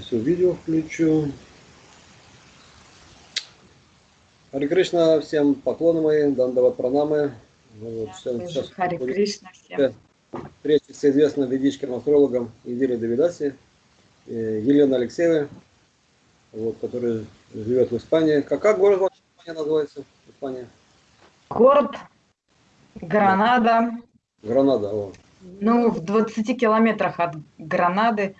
Все, видео включу. Хари Кришна, всем поклоны мои, Дандава Пранамы. Ну вот, сейчас, сейчас Хари Кришна всем. Встреча с известным ведическим астрологом Идири Давидаси, э, Елена Алексеева, вот, который живет в Испании. Как, как город ваш Испания называется? Испания? Город Гранада. Гранада, о. Ну, в 20 километрах от Гранады.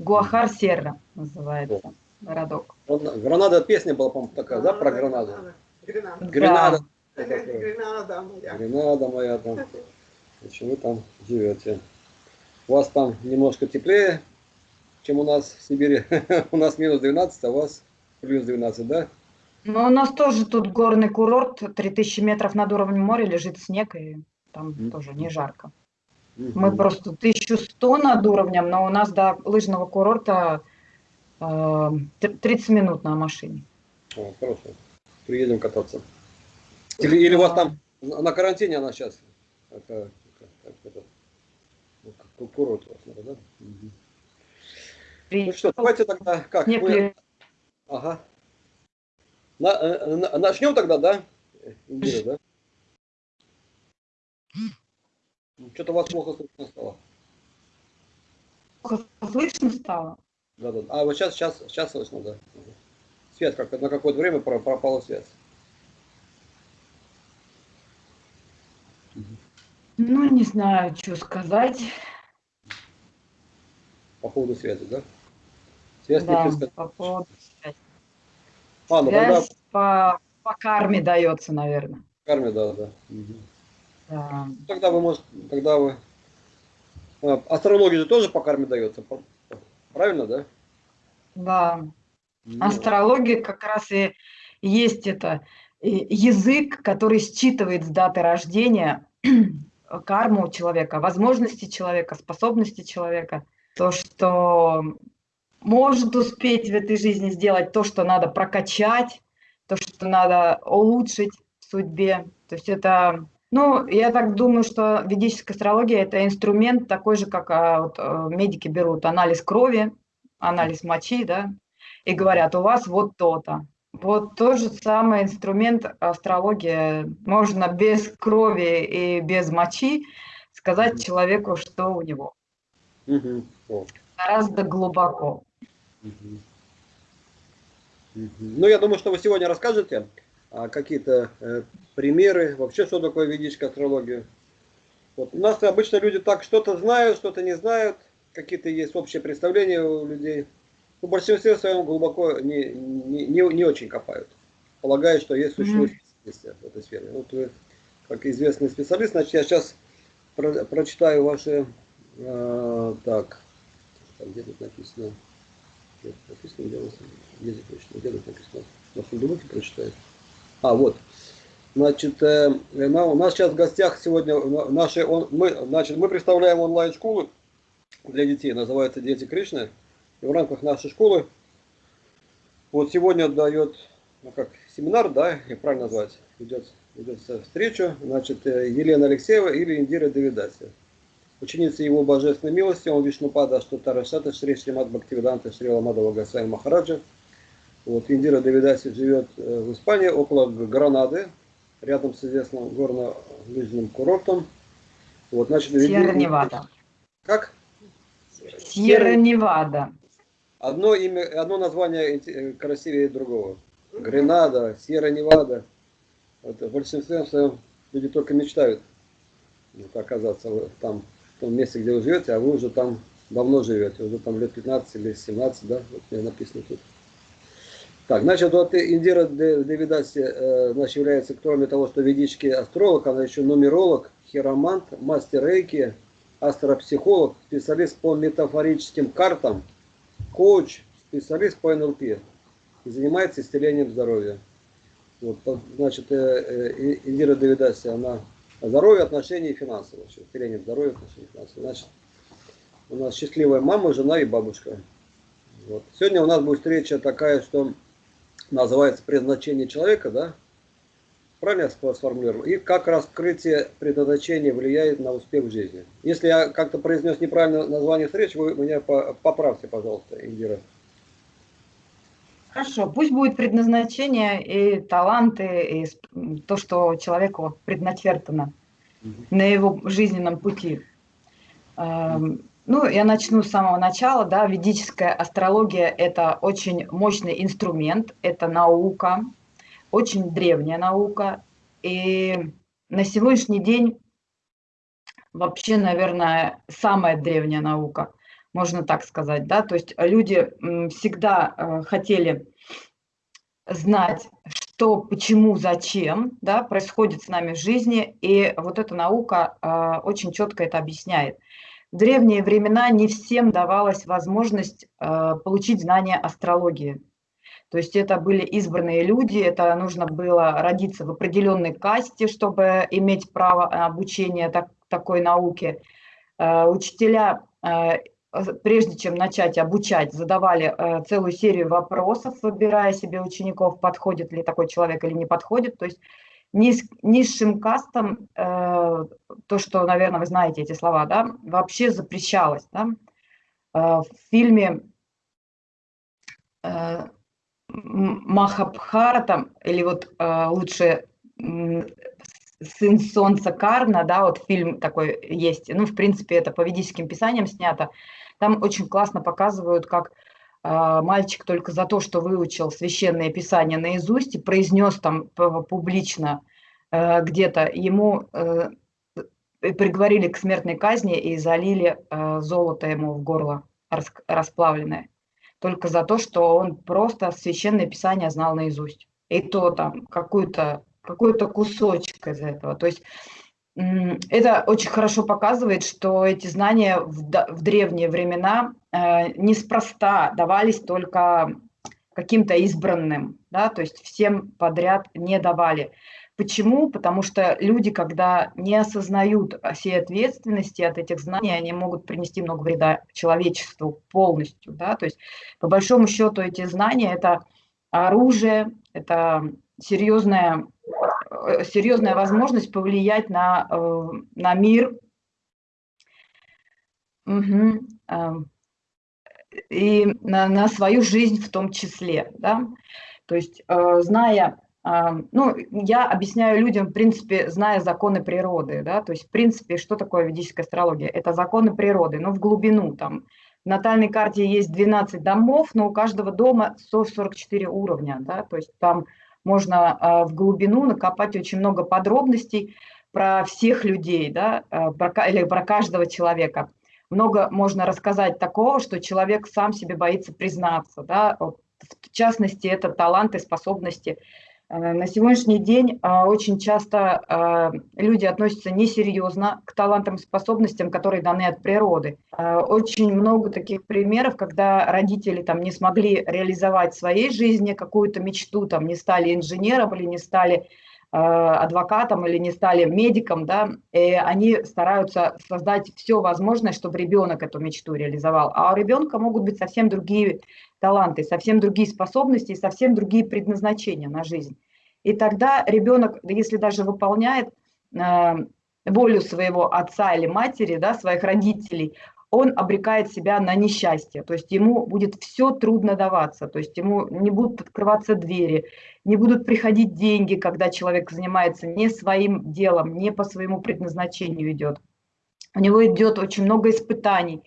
Гуахар-Серра называется о. городок. Гранада песня была, по-моему, такая, да, про Гранаду? Гренада. Гренада. Да. Гренада моя. Гренада моя там. Почему вы там живете? У вас там немножко теплее, чем у нас в Сибири. у нас минус 12, а у вас плюс 12, да? Ну, у нас тоже тут горный курорт, 3000 метров над уровнем моря лежит снег, и там mm. тоже не жарко. Мы просто 1100 над уровнем, но у нас до лыжного курорта э, 30 минут на машине. О, хорошо. Приедем кататься. Или, или у вас там на карантине она сейчас? Это, как, это, ну, курорт у вас, да? Угу. Ну что, давайте тогда как? Не мы... Ага. На, э, на, начнем тогда, да? Индира, да? Что-то у вас плохо слышно стало. Плохо слышно стало? Да, да. А вот сейчас, сейчас, сейчас слышно, да. Связь как на какое-то время пропала связь. Ну, не знаю, что сказать. По поводу связи, да? Связь да, не по поводу связи. А, ну, Связь тогда... по, по карме дается, наверное. Карме, да, да. Угу. Да. Тогда вы можете, тогда вы... А, астрология же тоже по карме дается, правильно, да? Да. Ну. Астрология как раз и есть это язык, который считывает с даты рождения карму человека, возможности человека, способности человека. То, что может успеть в этой жизни сделать то, что надо прокачать, то, что надо улучшить в судьбе. То есть это, ну, я так думаю, что ведическая астрология – это инструмент такой же, как а, вот, э, медики берут анализ крови, анализ мочи, да, и говорят, у вас вот то-то. Вот тот же самый инструмент астрология. Можно без крови и без мочи сказать человеку, что у него. Угу. Гораздо глубоко. Ну, я думаю, что вы сегодня расскажете а, какие-то э, примеры, вообще, что такое ведическая астрология. Вот. У нас обычно люди так что-то знают, что-то не знают, какие-то есть общие представления у людей. Ну, в большинстве своем глубоко не, не, не, не очень копают. Полагаю, что есть существует mm-hmm. в этой сфере. Вот вы, как известный специалист, значит, я сейчас про, прочитаю ваши... Э, так, где тут написано? Где тут написано, где, где точно, где тут написано? На фундамуке прочитаю. А, вот. Значит, э, у нас сейчас в гостях сегодня наши, он, мы, значит, мы представляем онлайн-школу для детей, называется «Дети Кришны». И в рамках нашей школы вот сегодня дает, ну как, семинар, да, и правильно назвать, идет, идет встречу, значит, э, Елена Алексеева или Индира Давидаси ученица его божественной милости, он Вишнупада Штатарашата, Шри Шримат Бхактивиданта, Шри Ламадова Гасай Махараджа. Вот, Индира Давидаси живет э, в Испании, около Гранады, рядом с известным горно-лыжным курортом. Вот, значит, Сьерра-Невада. Как? Сьерра-Невада. Одно, имя, одно название э, красивее другого. Гренада, Сьерра-Невада. Вот, в большинстве своем люди только мечтают вот, оказаться там в том месте, где вы живете, а вы уже там давно живете, уже там лет 15 или 17, да, вот мне написано тут. Так, значит, вот Индира Девидаси э, значит, является, кроме того, что ведический астролог, она еще нумеролог, хиромант, мастер рейки, астропсихолог, специалист по метафорическим картам, коуч, специалист по НЛП и занимается исцелением здоровья. Вот, значит, э, э, Индира Давидаси, она Здоровье, отношения и финансы. Вообще. Исцеление здоровья, отношения и финансы. Значит, у нас счастливая мама, жена и бабушка. Вот. Сегодня у нас будет встреча такая, что называется предназначение человека, да? Правильно я сформулировал? И как раскрытие предназначения влияет на успех в жизни. Если я как-то произнес неправильно название встречи, вы меня поправьте, пожалуйста, Индира. Хорошо, пусть будет предназначение и таланты, и то, что человеку предначертано угу. на его жизненном пути. Угу. Ну, я начну с самого начала. Да, ведическая астрология – это очень мощный инструмент, это наука, очень древняя наука. И на сегодняшний день вообще, наверное, самая древняя наука, можно так сказать. Да? То есть люди всегда э, хотели знать, что, почему, зачем да, происходит с нами в жизни, и вот эта наука э, очень четко это объясняет. В древние времена не всем давалась возможность э, получить знания астрологии. То есть это были избранные люди, это нужно было родиться в определенной касте, чтобы иметь право обучения так, такой науке. Э, учителя, э, прежде чем начать обучать, задавали э, целую серию вопросов, выбирая себе учеников, подходит ли такой человек или не подходит. То есть низ, низшим кастам, то, что, наверное, вы знаете эти слова, да, вообще запрещалось. Да? В фильме Махабхарата, или вот э, лучше «Сын солнца Карна», да, вот фильм такой есть, ну, в принципе, это по ведическим писаниям снято, там очень классно показывают, как э, мальчик только за то, что выучил священное писание наизусть и произнес там публично э, где-то, ему э, приговорили к смертной казни и залили э, золото ему в горло расплавленное только за то, что он просто священное писание знал наизусть. И то там какой-то какой-то кусочек из этого. То есть это очень хорошо показывает, что эти знания в, древние времена э, неспроста давались только каким-то избранным, да, то есть всем подряд не давали. Почему? Потому что люди, когда не осознают всей ответственности от этих знаний, они могут принести много вреда человечеству полностью. Да? То есть, по большому счету, эти знания – это оружие, это серьезная, э, серьезная возможность повлиять на, э, на мир. Угу. И на, на свою жизнь в том числе. Да? То есть, э, зная ну, я объясняю людям, в принципе, зная законы природы, да, то есть, в принципе, что такое ведическая астрология? Это законы природы, но в глубину, там, в натальной карте есть 12 домов, но у каждого дома 144 уровня, да, то есть там можно а, в глубину накопать очень много подробностей про всех людей, да, а, про, или про каждого человека. Много можно рассказать такого, что человек сам себе боится признаться, да, в частности, это таланты, способности Э, на сегодняшний день а, очень часто а, люди относятся несерьезно к талантам и способностям, которые даны от природы. Очень много таких примеров, когда родители там, не смогли реализовать в своей жизни какую-то мечту, там, не стали инженером или не стали адвокатом или не стали медиком, да, и они стараются создать все возможное, чтобы ребенок эту мечту реализовал. А у ребенка могут быть совсем другие таланты, совсем другие способности совсем другие предназначения на жизнь. И тогда ребенок, если даже выполняет э, волю своего отца или матери, да, своих родителей, он обрекает себя на несчастье, то есть ему будет все трудно даваться, то есть ему не будут открываться двери, не будут приходить деньги, когда человек занимается не своим делом, не по своему предназначению идет. У него идет очень много испытаний,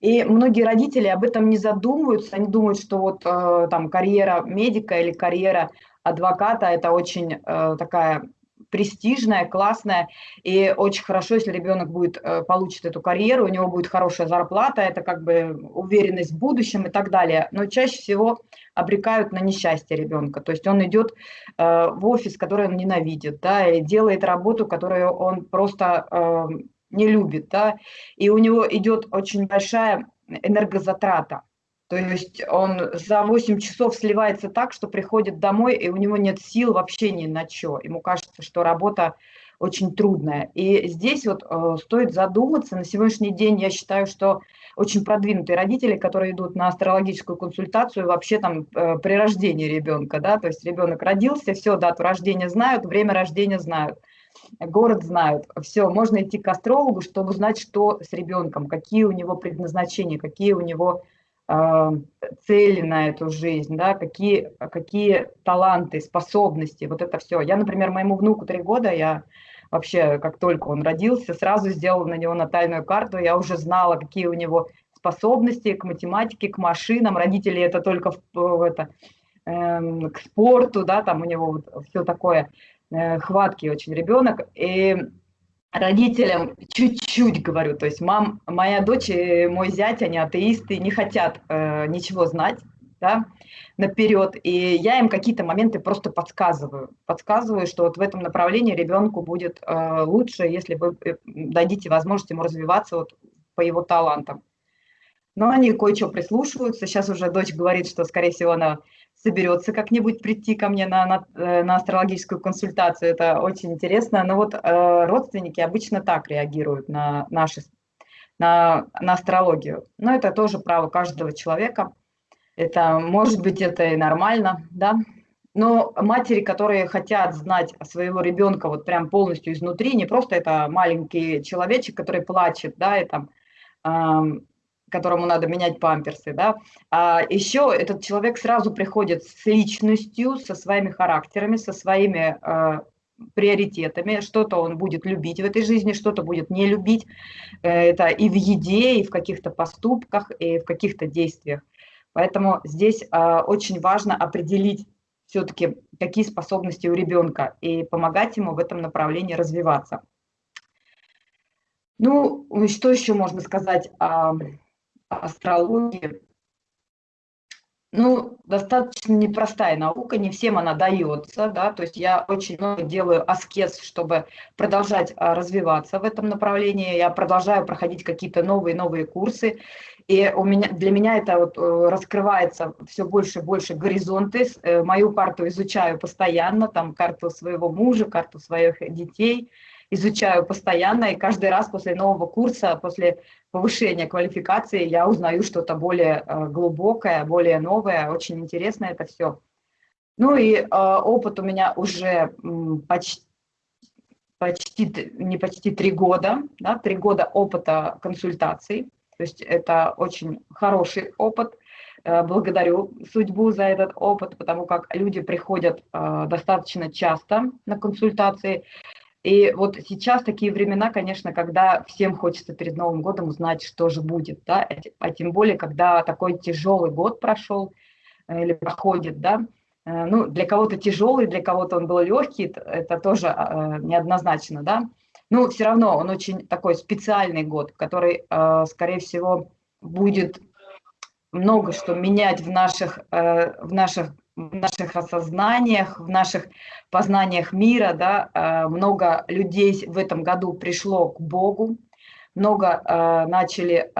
и многие родители об этом не задумываются, они думают, что вот э, там карьера медика или карьера адвоката – это очень э, такая престижная, классная, и очень хорошо, если ребенок будет, э, получит эту карьеру, у него будет хорошая зарплата, это как бы уверенность в будущем и так далее. Но чаще всего обрекают на несчастье ребенка. То есть он идет э, в офис, который он ненавидит, да, и делает работу, которую он просто э, не любит, да, и у него идет очень большая энергозатрата. То есть он за 8 часов сливается так, что приходит домой, и у него нет сил вообще ни на что. Ему кажется, что работа очень трудная. И здесь вот э, стоит задуматься. На сегодняшний день я считаю, что очень продвинутые родители, которые идут на астрологическую консультацию вообще там э, при рождении ребенка, да, то есть ребенок родился, все, дату рождения знают, время рождения знают, город знают, все, можно идти к астрологу, чтобы узнать, что с ребенком, какие у него предназначения, какие у него э, цели на эту жизнь, да, какие, какие таланты, способности, вот это все. Я, например, моему внуку три года, я вообще, как только он родился, сразу сделала на него натальную карту, я уже знала, какие у него способности к математике, к машинам, родители это только в, в это, э, к спорту, да, там у него вот все такое, э, хваткий очень ребенок, и родителям чуть-чуть говорю, то есть мам, моя дочь и мой зять, они атеисты, не хотят э, ничего знать, да, наперед, и я им какие-то моменты просто подсказываю. Подсказываю, что вот в этом направлении ребенку будет э, лучше, если вы э, дадите возможность ему развиваться вот по его талантам. Но они кое-что прислушиваются. Сейчас уже дочь говорит, что, скорее всего, она соберется как-нибудь прийти ко мне на, на, э, на астрологическую консультацию. Это очень интересно. Но вот э, родственники обычно так реагируют на наши на, на астрологию. Но это тоже право каждого человека. Это, может быть, это и нормально, да. Но матери, которые хотят знать своего ребенка вот прям полностью изнутри, не просто это маленький человечек, который плачет, да, и там, э, которому надо менять памперсы, да, а еще этот человек сразу приходит с личностью, со своими характерами, со своими э, приоритетами, что-то он будет любить в этой жизни, что-то будет не любить, э, это и в еде, и в каких-то поступках, и в каких-то действиях. Поэтому здесь э, очень важно определить все-таки, какие способности у ребенка и помогать ему в этом направлении развиваться. Ну, что еще можно сказать о астрологии? Ну, достаточно непростая наука, не всем она дается, да, то есть я очень много делаю аскез, чтобы продолжать а, развиваться в этом направлении, я продолжаю проходить какие-то новые-новые курсы, и у меня, для меня это вот э, раскрывается все больше и больше горизонты. Э, мою карту изучаю постоянно, там карту своего мужа, карту своих детей изучаю постоянно, и каждый раз после нового курса, после повышения квалификации я узнаю что-то более э, глубокое, более новое, очень интересно это все. Ну и опыт у меня уже почти, почти, не почти три года, да, три года опыта консультаций. То есть это очень хороший опыт. Э, благодарю судьбу за этот опыт, потому как люди приходят э, достаточно часто на консультации. И вот сейчас такие времена, конечно, когда всем хочется перед Новым годом узнать, что же будет, да, а тем более, когда такой тяжелый год прошел э, или проходит, да, ну, для кого-то тяжелый, для кого-то он был легкий, это тоже неоднозначно, да, ну, все равно он очень такой специальный год, который, э, скорее всего, будет много что менять в наших, э, в наших, в наших осознаниях, в наших познаниях мира. Да? Э, много людей в этом году пришло к Богу, много начали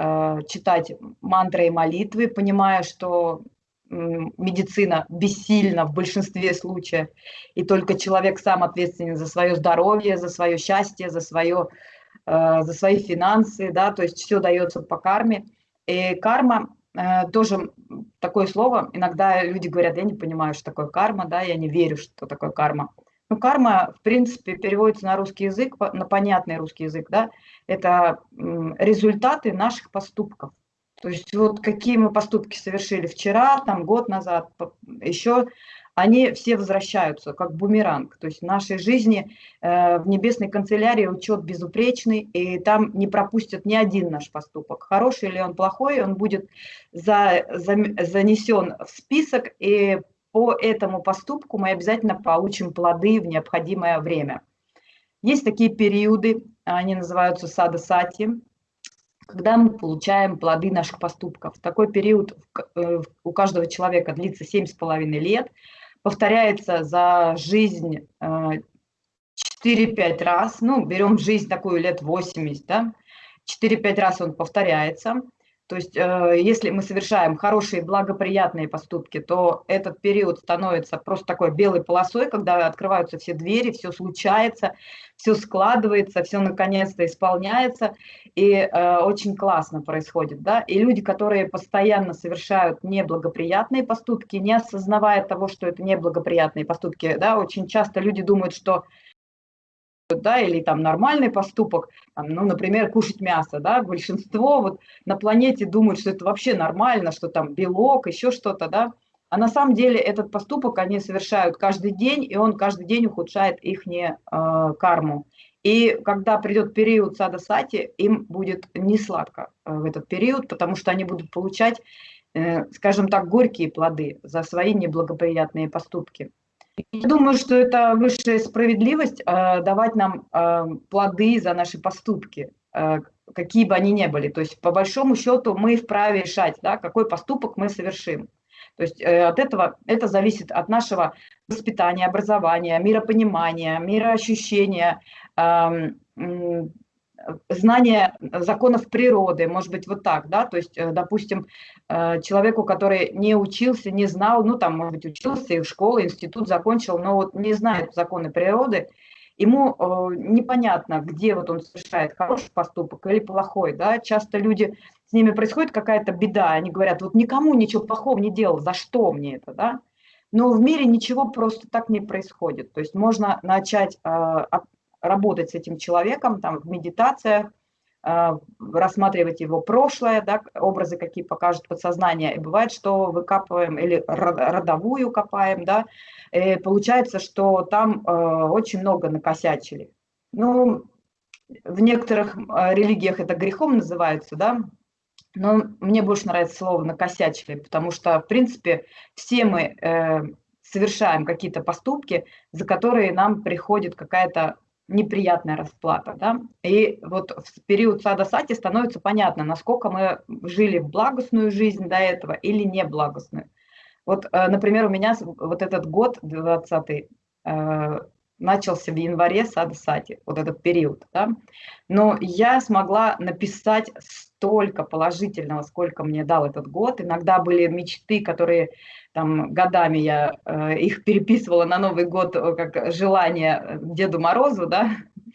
читать мантры и молитвы, понимая, что медицина бессильна в большинстве случаев, и только человек сам ответственен за свое здоровье, за свое счастье, за, свое, э, за свои финансы, да, то есть все дается по карме. И карма э, тоже такое слово, иногда люди говорят, я не понимаю, что такое карма, да, я не верю, что такое карма. Ну, карма, в принципе, переводится на русский язык, на понятный русский язык, да, это результаты наших поступков. То есть вот какие мы поступки совершили вчера, там год назад, еще, они все возвращаются как бумеранг. То есть в нашей жизни э, в небесной канцелярии учет безупречный, и там не пропустят ни один наш поступок. Хороший или он плохой, он будет за, за, занесен в список, и по этому поступку мы обязательно получим плоды в необходимое время. Есть такие периоды, они называются сада-сати, когда мы получаем плоды наших поступков. Такой период э, у каждого человека длится 7,5 лет, повторяется за жизнь 4-5 э, раз, ну, берем жизнь такую лет 80, да, 4-5 раз он повторяется. То есть, э, если мы совершаем хорошие, благоприятные поступки, то этот период становится просто такой белой полосой, когда открываются все двери, все случается, все складывается, все наконец-то исполняется, и э, очень классно происходит. Да? И люди, которые постоянно совершают неблагоприятные поступки, не осознавая того, что это неблагоприятные поступки, да, очень часто люди думают, что да, или там нормальный поступок, там, ну, например, кушать мясо, да, большинство вот на планете думают, что это вообще нормально, что там белок, еще что-то, да, а на самом деле этот поступок они совершают каждый день, и он каждый день ухудшает их э, карму. И когда придет период сада сати, им будет не сладко э, в этот период, потому что они будут получать, э, скажем так, горькие плоды за свои неблагоприятные поступки. Я думаю, что это высшая справедливость э, давать нам э, плоды за наши поступки, э, какие бы они ни были. То есть, по большому счету, мы вправе решать, да, какой поступок мы совершим. То есть э, от этого это зависит от нашего воспитания, образования, миропонимания, мироощущения, э, знание законов природы, может быть, вот так, да, то есть, э, допустим, э, человеку, который не учился, не знал, ну, там, может быть, учился, и в школу, институт закончил, но вот не знает законы природы, ему э, непонятно, где вот он совершает хороший поступок или плохой, да, часто люди, с ними происходит какая-то беда, они говорят, вот никому ничего плохого не делал, за что мне это, да, но в мире ничего просто так не происходит. То есть можно начать работать с этим человеком там, в медитациях, а, рассматривать его прошлое, да, образы, какие покажут подсознание. И бывает, что выкапываем или родовую копаем, да, и получается, что там а, очень много накосячили. Ну, в некоторых а, религиях это грехом называется, да, но мне больше нравится слово «накосячили», потому что, в принципе, все мы э, совершаем какие-то поступки, за которые нам приходит какая-то неприятная расплата. Да? И вот в период сада сати становится понятно, насколько мы жили благостную жизнь до этого или не благостную. Вот, э, например, у меня вот этот год, 20 э, начался в январе сада сати, вот этот период. Да? Но я смогла написать столько положительного, сколько мне дал этот год. Иногда были мечты, которые там годами я э, их переписывала на Новый год э, как желание э, Деду Морозу, да,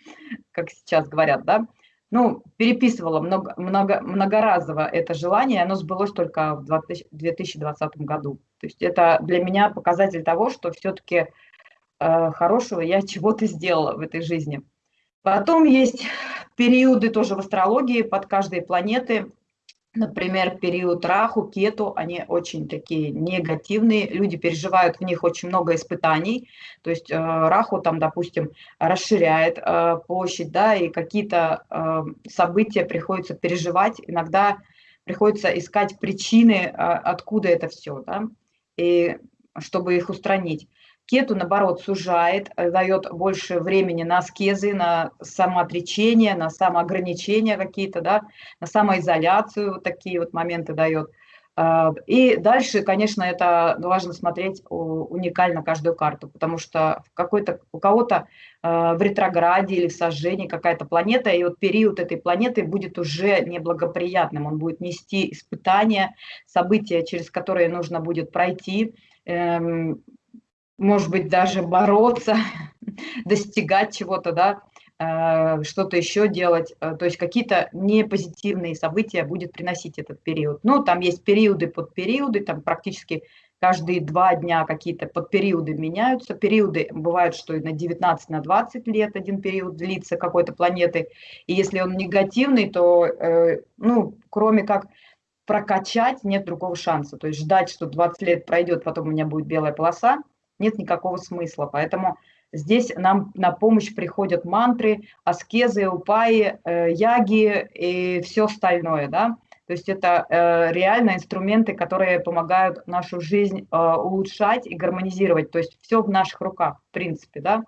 как сейчас говорят, да. Ну, переписывала много, много, многоразово это желание, оно сбылось только в 2020 году. То есть это для меня показатель того, что все-таки э, хорошего я чего-то сделала в этой жизни. Потом есть периоды тоже в астрологии под каждой планеты – Например, период Раху, Кету, они очень такие негативные, люди переживают в них очень много испытаний, то есть э, Раху там, допустим, расширяет э, площадь, да, и какие-то э, события приходится переживать, иногда приходится искать причины, откуда это все, да, и чтобы их устранить. Кету, наоборот, сужает, э, дает больше времени на аскезы, на самоотречение, на самоограничения какие-то, да, на самоизоляцию, вот такие вот моменты дает. А, и дальше, конечно, это важно смотреть уникально каждую карту, потому что какой-то, у кого-то а, в ретрограде или в сожжении какая-то планета, и вот период этой планеты будет уже неблагоприятным, он будет нести испытания, события, через которые нужно будет пройти, эм, может быть, даже бороться, достигать чего-то, да, э, что-то еще делать, э, то есть какие-то непозитивные события будет приносить этот период. Ну, там есть периоды под периоды, там практически каждые два дня какие-то подпериоды меняются. Периоды бывают, что и на 19, на 20 лет один период длится какой-то планеты. И если он негативный, то, э, ну, кроме как прокачать, нет другого шанса. То есть ждать, что 20 лет пройдет, потом у меня будет белая полоса, нет никакого смысла. Поэтому здесь нам на помощь приходят мантры, аскезы, упаи, э, яги и все остальное. Да? То есть это э, реально инструменты, которые помогают нашу жизнь э, улучшать и гармонизировать. То есть все в наших руках, в принципе. Да?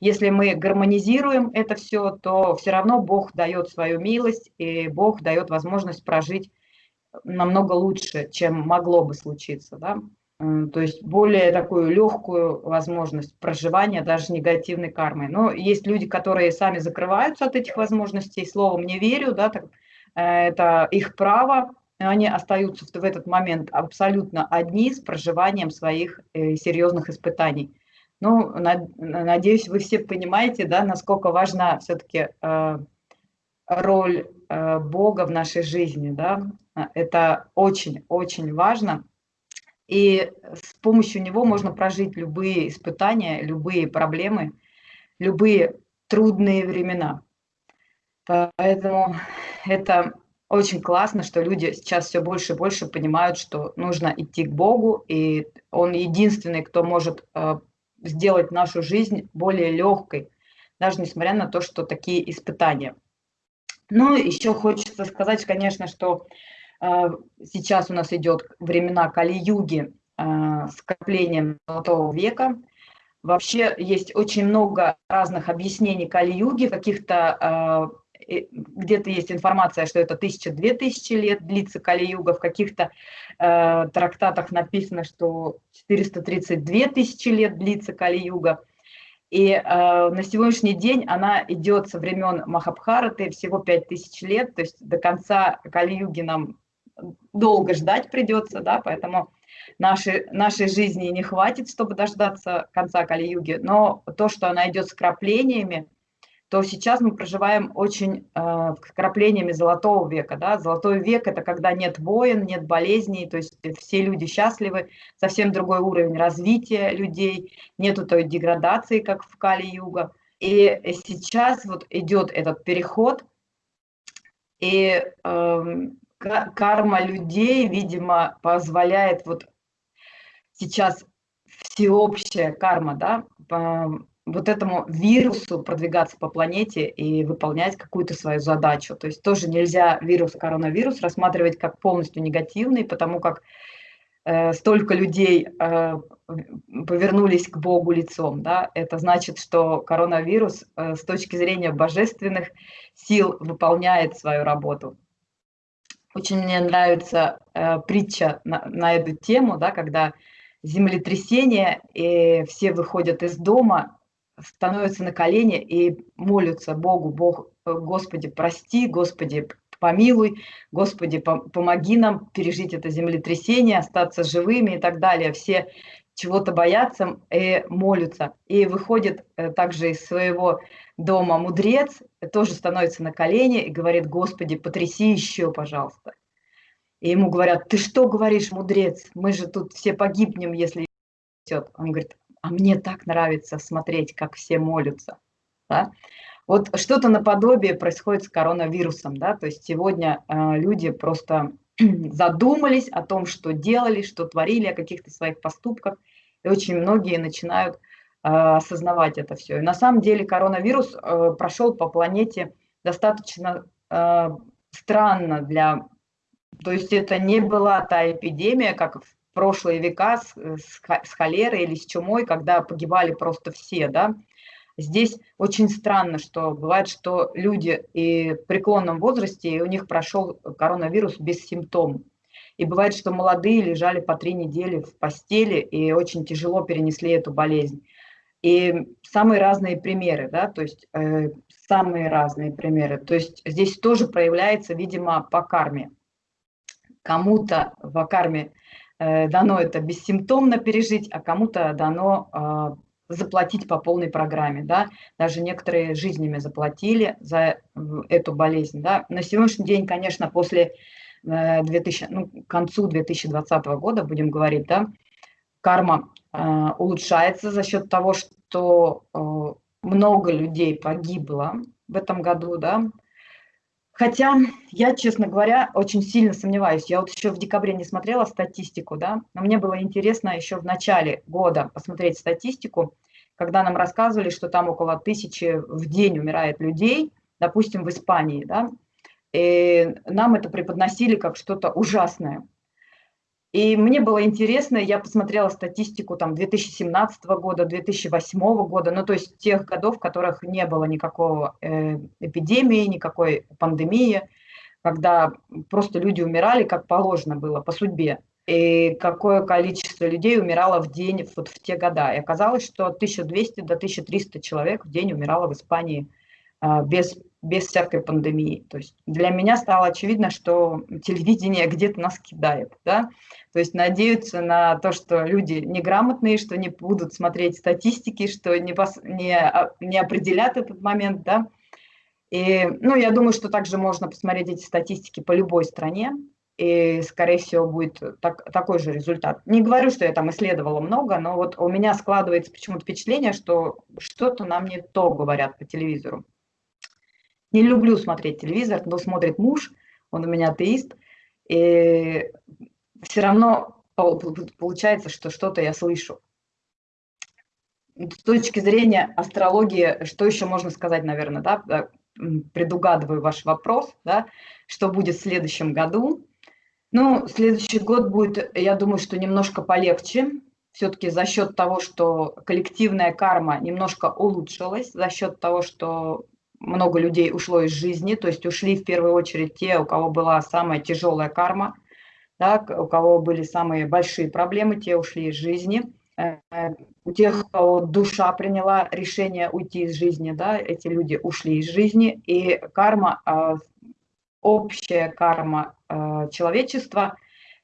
Если мы гармонизируем это все, то все равно Бог дает свою милость, и Бог дает возможность прожить намного лучше, чем могло бы случиться. Да? То есть более такую легкую возможность проживания даже негативной кармы. Но есть люди, которые сами закрываются от этих возможностей, словом не верю, да, так, э, это их право, они остаются в этот момент абсолютно одни с проживанием своих э, серьезных испытаний. Ну, надеюсь, вы все понимаете, да, насколько важна все-таки э, роль Бога в нашей жизни, да. Это очень-очень важно. И с помощью него можно прожить любые испытания, любые проблемы, любые трудные времена. Поэтому это очень классно, что люди сейчас все больше и больше понимают, что нужно идти к Богу, и Он единственный, кто может э, сделать нашу жизнь более легкой, даже несмотря на то, что такие испытания. Ну, еще хочется сказать, конечно, что сейчас у нас идет времена Кали-юги э, с коплением Золотого века. Вообще есть очень много разных объяснений Кали-юги, каких-то где-то есть информация, что это тысяча-две тысячи лет длится Кали-юга, в каких-то э, трактатах написано, что 432 тысячи лет длится Кали-юга. И э, на сегодняшний день она идет со времен Махабхараты, всего 5000 лет, то есть до конца Кали-юги нам долго ждать придется, да, поэтому нашей, нашей жизни не хватит, чтобы дождаться конца Кали-юги, но то, что она идет с краплениями, то сейчас мы проживаем очень э, вкраплениями золотого века. Да? Золотой век – это когда нет войн, нет болезней, то есть все люди счастливы, совсем другой уровень развития людей, нету той деградации, как в Кали-Юга. И сейчас вот идет этот переход, и э, карма людей, видимо, позволяет вот сейчас всеобщая карма, да, вот этому вирусу продвигаться по планете и выполнять какую-то свою задачу. То есть тоже нельзя вирус, коронавирус рассматривать как полностью негативный, потому как э, столько людей э, повернулись к Богу лицом. Да? Это значит, что коронавирус э, с точки зрения божественных сил выполняет свою работу. Очень мне нравится э, притча на, на эту тему, да, когда землетрясение, и все выходят из дома, становятся на колени и молятся Богу, Бог, э, Господи, прости, Господи, помилуй, Господи, помоги нам пережить это землетрясение, остаться живыми и так далее. Все чего-то боятся и молятся. И выходит э, также из своего дома мудрец, тоже становится на колени и говорит, Господи, потряси еще, пожалуйста. И ему говорят, ты что говоришь, мудрец, мы же тут все погибнем, если Он говорит, а мне так нравится смотреть, как все молятся. Да? Вот что-то наподобие происходит с коронавирусом. Да? То есть сегодня э, люди просто задумались о том, что делали, что творили, о каких-то своих поступках. И очень многие начинают э, осознавать это все. И на самом деле коронавирус э, прошел по планете достаточно э, странно для... То есть это не была та эпидемия, как в прошлые века с, э, с холерой или с чумой, когда погибали просто все, да. Здесь очень странно, что бывает, что люди и в преклонном возрасте, и у них прошел коронавирус без симптомов. И бывает, что молодые лежали по три недели в постели и очень тяжело перенесли эту болезнь. И самые разные примеры, да, то есть э, самые разные примеры. То есть здесь тоже проявляется, видимо, по карме. Кому-то в карме Э, дано это бессимптомно пережить, а кому-то дано а, заплатить по полной программе, да, даже некоторые жизнями заплатили за эту болезнь, да. На сегодняшний день, конечно, после 2000, э, ну, к концу 2020 года, будем говорить, да, карма э, улучшается за счет того, что много людей погибло в этом году, да, Хотя я, честно говоря, очень сильно сомневаюсь. Я вот еще в декабре не смотрела статистику, да, но мне было интересно еще в начале года посмотреть статистику, когда нам рассказывали, что там около тысячи в день умирает людей, допустим, в Испании, да, и нам это преподносили как что-то ужасное. И мне было интересно, я посмотрела статистику там 2017 года, 2008 года, ну то есть тех годов, в которых не было никакого э, эпидемии, никакой пандемии, когда просто люди умирали, как положено было, по судьбе. И какое количество людей умирало в день вот в те года. И оказалось, что 1200 до 1300 человек в день умирало в Испании э, без без всякой пандемии. То есть для меня стало очевидно, что телевидение где-то нас кидает. Да? То есть надеются на то, что люди неграмотные, что не будут смотреть статистики, что не, пос, не, а, не определят этот момент. Да? И, ну, я думаю, что также можно посмотреть эти статистики по любой стране, и, скорее всего, будет так, такой же результат. Не говорю, что я там исследовала много, но вот у меня складывается почему-то впечатление, что что-то нам не то говорят по телевизору. Не люблю смотреть телевизор, но смотрит муж, он у меня атеист, и все равно получается, что что-то я слышу. С точки зрения астрологии, что еще можно сказать, наверное, да, предугадываю ваш вопрос, да, что будет в следующем году. Ну, следующий год будет, я думаю, что немножко полегче, все-таки за счет того, что коллективная карма немножко улучшилась, за счет того, что много людей ушло из жизни, то есть ушли в первую очередь те, у кого была самая тяжелая карма, да, у кого были самые большие проблемы, те ушли из жизни. Э, у тех, у кого душа приняла решение уйти из жизни, да, эти люди ушли из жизни, и карма а, общая карма э, человечества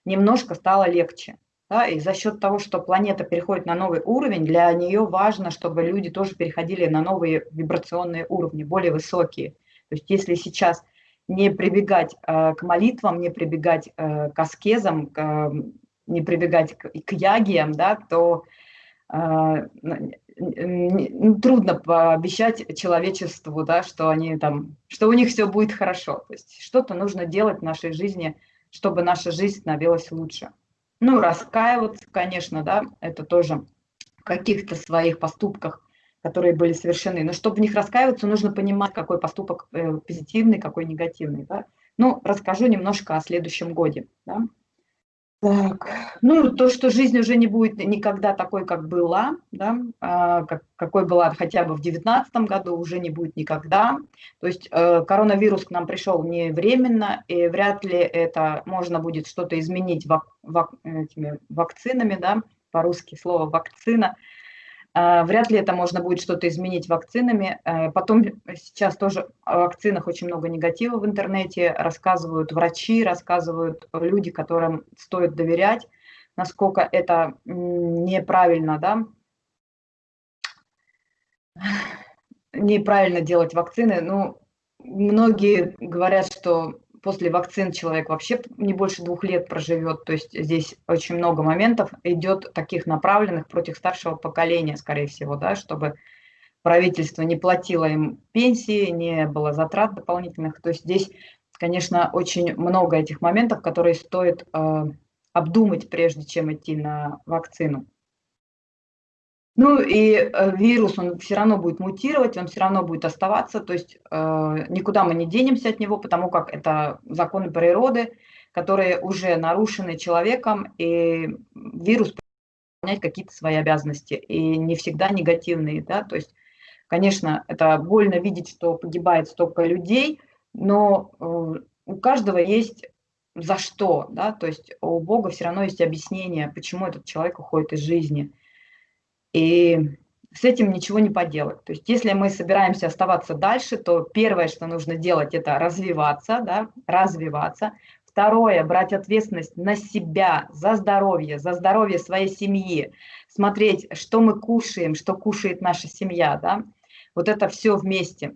немножко стала легче. Да, и за счет того, что планета переходит на новый уровень, для нее важно, чтобы люди тоже переходили на новые вибрационные уровни, более высокие. То есть если сейчас не прибегать э, к молитвам, не прибегать э, к аскезам, к, э, не прибегать к, к ягиям, да, то э, трудно пообещать человечеству, да, что они там, что у них все будет хорошо. То есть что-то нужно делать в нашей жизни, чтобы наша жизнь становилась лучше. Ну, раскаиваться, конечно, да, это тоже в каких-то своих поступках, которые были совершены. Но чтобы в них раскаиваться, нужно понимать, какой поступок э, позитивный, какой негативный. Да? Ну, расскажу немножко о следующем годе. Да? Так, ну, то, что жизнь уже не будет никогда такой, как была, да, а, как, какой была хотя бы в 2019 году, уже не будет никогда. То есть э, коронавирус к нам пришел не временно, и вряд ли это можно будет что-то изменить вак, вак, этими вакцинами, да, по-русски слово вакцина – вряд ли это можно будет что-то изменить вакцинами. Э, потом сейчас тоже о вакцинах очень много негатива в интернете. Рассказывают врачи, рассказывают люди, которым стоит доверять, насколько это неправильно, да, неправильно делать вакцины. Ну, многие говорят, что после вакцин человек вообще не больше двух лет проживет. То есть здесь очень много моментов идет таких направленных против старшего поколения, скорее всего, да, чтобы правительство не платило им пенсии, не было затрат дополнительных. То есть здесь, конечно, очень много этих моментов, которые стоит э, обдумать, прежде чем идти на вакцину. Ну и э, вирус, он все равно будет мутировать, он все равно будет оставаться, то есть э, никуда мы не денемся от него, потому как это законы природы, которые уже нарушены человеком, и вирус выполнять какие-то свои обязанности, и не всегда негативные, да, то есть, конечно, это больно видеть, что погибает столько людей, но э, у каждого есть за что, да, то есть у Бога все равно есть объяснение, почему этот человек уходит из жизни – и с этим ничего не поделать. То есть если мы собираемся оставаться дальше, то первое, что нужно делать, это развиваться, да, развиваться. Второе, брать ответственность на себя, за здоровье, за здоровье своей семьи, смотреть, что мы кушаем, что кушает наша семья, да. Вот это все вместе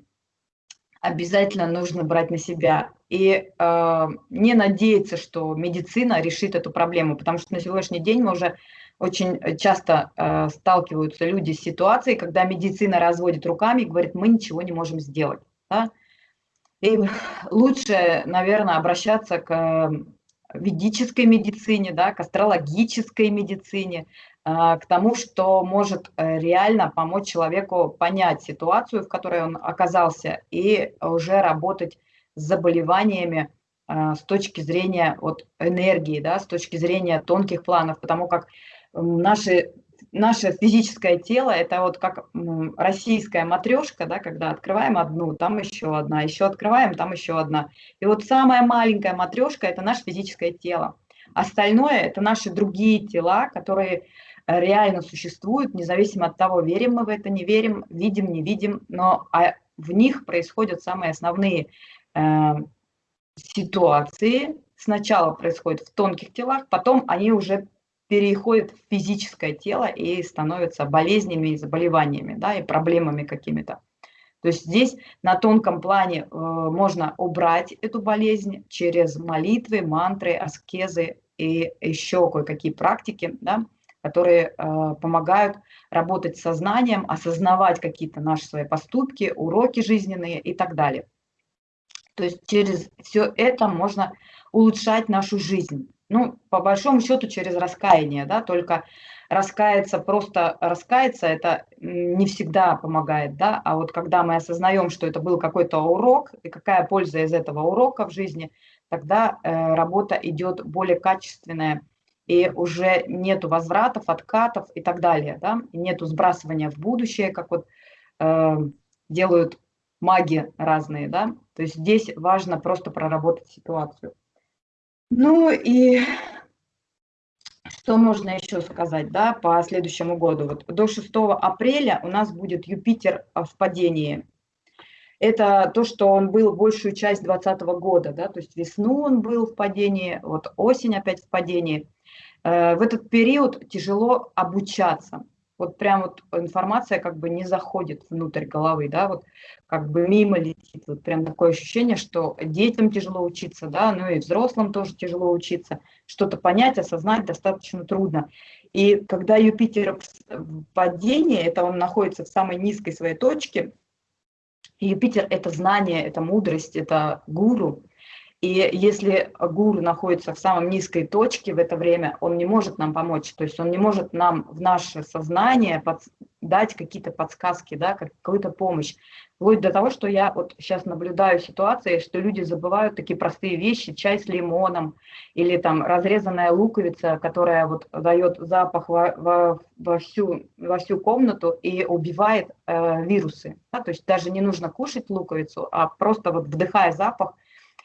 обязательно нужно брать на себя. И э, не надеяться, что медицина решит эту проблему, потому что на сегодняшний день мы уже очень э, часто э, сталкиваются люди с ситуацией, когда медицина разводит руками и говорит, мы ничего не можем сделать. Да? И лучше, наверное, обращаться к э, ведической медицине, да, к астрологической медицине, э, к тому, что может э, реально помочь человеку понять ситуацию, в которой он оказался, и уже работать с заболеваниями с точки зрения вот, энергии, да, с точки зрения тонких планов, потому как наши, наше физическое тело – это вот как российская матрешка, да, когда открываем одну, там еще одна, еще открываем, там еще одна. И вот самая маленькая матрешка – это наше физическое тело. Остальное – это наши другие тела, которые реально существуют, независимо от того, верим мы в это, не верим, видим, не видим, но а в них происходят самые основные э, ситуации. Сначала происходит в тонких телах, потом они уже переходят в физическое тело и становятся болезнями и заболеваниями, да, и проблемами какими-то. То есть здесь на тонком плане э, можно убрать эту болезнь через молитвы, мантры, аскезы и еще кое-какие практики, да, которые э, помогают работать сознанием, осознавать какие-то наши свои поступки, уроки жизненные и так далее. То есть через все это можно улучшать нашу жизнь. Ну, по большому счету, через раскаяние, да, только раскаяться, просто раскаяться, это не всегда помогает, да, а вот когда мы осознаем, что это был какой-то урок, и какая польза из этого урока в жизни, тогда э, работа идет более качественная, и уже нету возвратов, откатов и так далее, да, и нету сбрасывания в будущее, как вот э, делают маги разные, да, то есть здесь важно просто проработать ситуацию. Ну и что можно еще сказать, да, по следующему году? Вот до 6 апреля у нас будет Юпитер в падении. Это то, что он был большую часть 2020 года, да, то есть весну он был в падении, вот осень опять в падении. Э, в этот период тяжело обучаться, вот прям вот информация как бы не заходит внутрь головы, да, вот как бы мимо летит, вот прям такое ощущение, что детям тяжело учиться, да, ну и взрослым тоже тяжело учиться, что-то понять, осознать достаточно трудно. И когда Юпитер в падении, это он находится в самой низкой своей точке, Юпитер – это знание, это мудрость, это гуру, и если гуру находится в самом низкой точке в это время, он не может нам помочь, то есть он не может нам в наше сознание под, дать какие-то подсказки, да, какую-то помощь. Вплоть до того, что я вот сейчас наблюдаю ситуации, что люди забывают такие простые вещи, чай с лимоном или там разрезанная луковица, которая вот дает запах во, во, во, всю, во всю комнату и убивает э, вирусы. Да? То есть даже не нужно кушать луковицу, а просто вот вдыхая запах,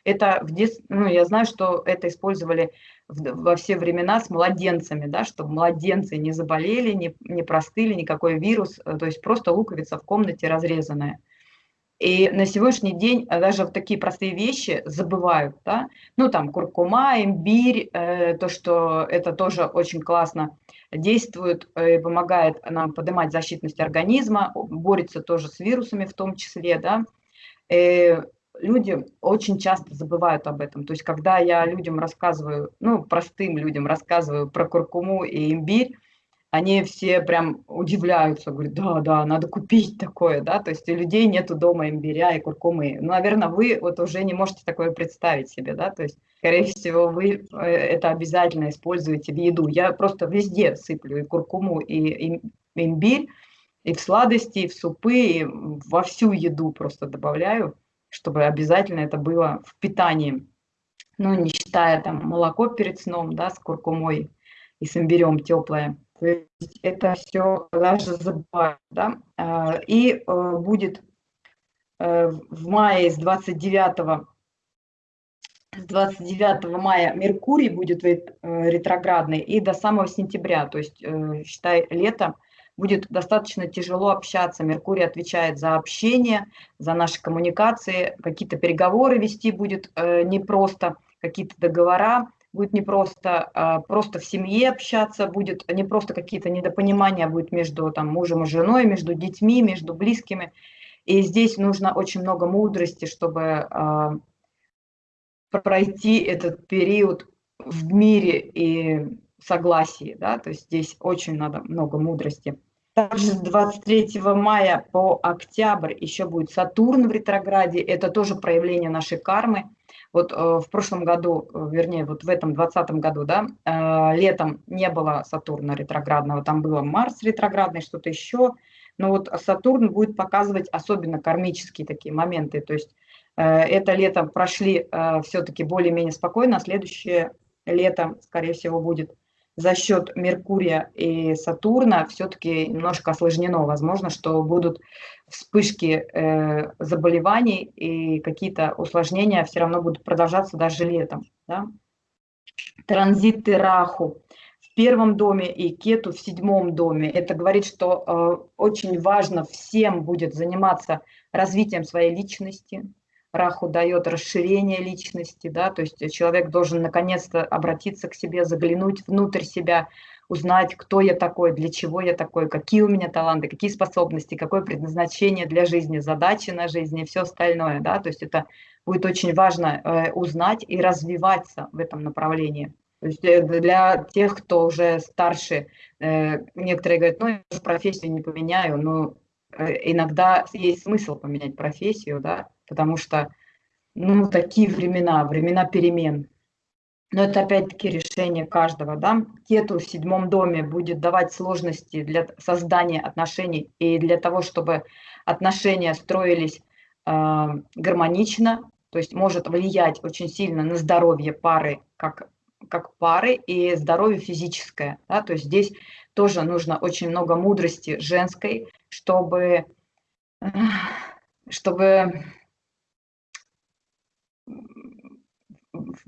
это в дет... ну, я знаю, что это использовали во все времена с младенцами, да, чтобы младенцы не заболели, не, не простыли, никакой вирус, э, то есть просто луковица в комнате разрезанная. И на сегодняшний день э, даже в такие простые вещи забывают, да, ну там куркума, имбирь, э, то, что это тоже очень классно действует и помогает нам поднимать защитность организма, борется тоже с вирусами в том числе, да, люди очень часто забывают об этом. То есть, когда я людям рассказываю, ну, простым людям рассказываю про куркуму и имбирь, они все прям удивляются, говорят, да, да, надо купить такое, да, то есть у людей нету дома имбиря и куркумы. Ну, наверное, вы вот уже не можете такое представить себе, да, то есть, скорее всего, вы э, это обязательно используете в еду. Я просто везде сыплю и куркуму, и имбирь, и в сладости, и в супы, и во всю еду просто добавляю чтобы обязательно это было в питании. Ну, не считая там молоко перед сном, да, с куркумой и с имбирем теплое. То есть это все даже забывают, да. А, и э, будет э, в мае с 29 с 29 мая Меркурий будет э, ретроградный и до самого сентября, то есть считай лето, будет достаточно тяжело общаться. Меркурий отвечает за общение, за наши коммуникации, какие-то переговоры вести будет э, непросто, какие-то договора будет непросто, э, просто в семье общаться будет, не просто какие-то недопонимания будет между там, мужем и женой, между детьми, между близкими. И здесь нужно очень много мудрости, чтобы э, пройти этот период в мире и согласии, да, то есть здесь очень надо много мудрости. Также с 23 мая по октябрь еще будет Сатурн в ретрограде. Это тоже проявление нашей кармы. Вот э, в прошлом году, э, вернее, вот в этом 2020 году, да, э, летом не было Сатурна ретроградного, там было Марс ретроградный, что-то еще. Но вот Сатурн будет показывать особенно кармические такие моменты. То есть э, это лето прошли э, все-таки более-менее спокойно, а следующее лето, скорее всего, будет за счет Меркурия и Сатурна все-таки немножко осложнено. Возможно, что будут вспышки э, заболеваний и какие-то усложнения все равно будут продолжаться даже летом. Да? Транзиты Раху в первом доме и Кету в седьмом доме. Это говорит, что э, очень важно всем будет заниматься развитием своей личности. Раху дает расширение личности, да, то есть человек должен наконец-то обратиться к себе, заглянуть внутрь себя, узнать, кто я такой, для чего я такой, какие у меня таланты, какие способности, какое предназначение для жизни, задачи на жизни и все остальное, да, то есть это будет очень важно э, узнать и развиваться в этом направлении. То есть э, для тех, кто уже старше, э, некоторые говорят, ну, я профессию не поменяю, но иногда есть смысл поменять профессию, да, потому что, ну, такие времена, времена перемен. Но это опять-таки решение каждого, да. Кету в седьмом доме будет давать сложности для создания отношений и для того, чтобы отношения строились э, гармонично, то есть может влиять очень сильно на здоровье пары как как пары и здоровье физическое. Да? То есть здесь тоже нужно очень много мудрости женской, чтобы, чтобы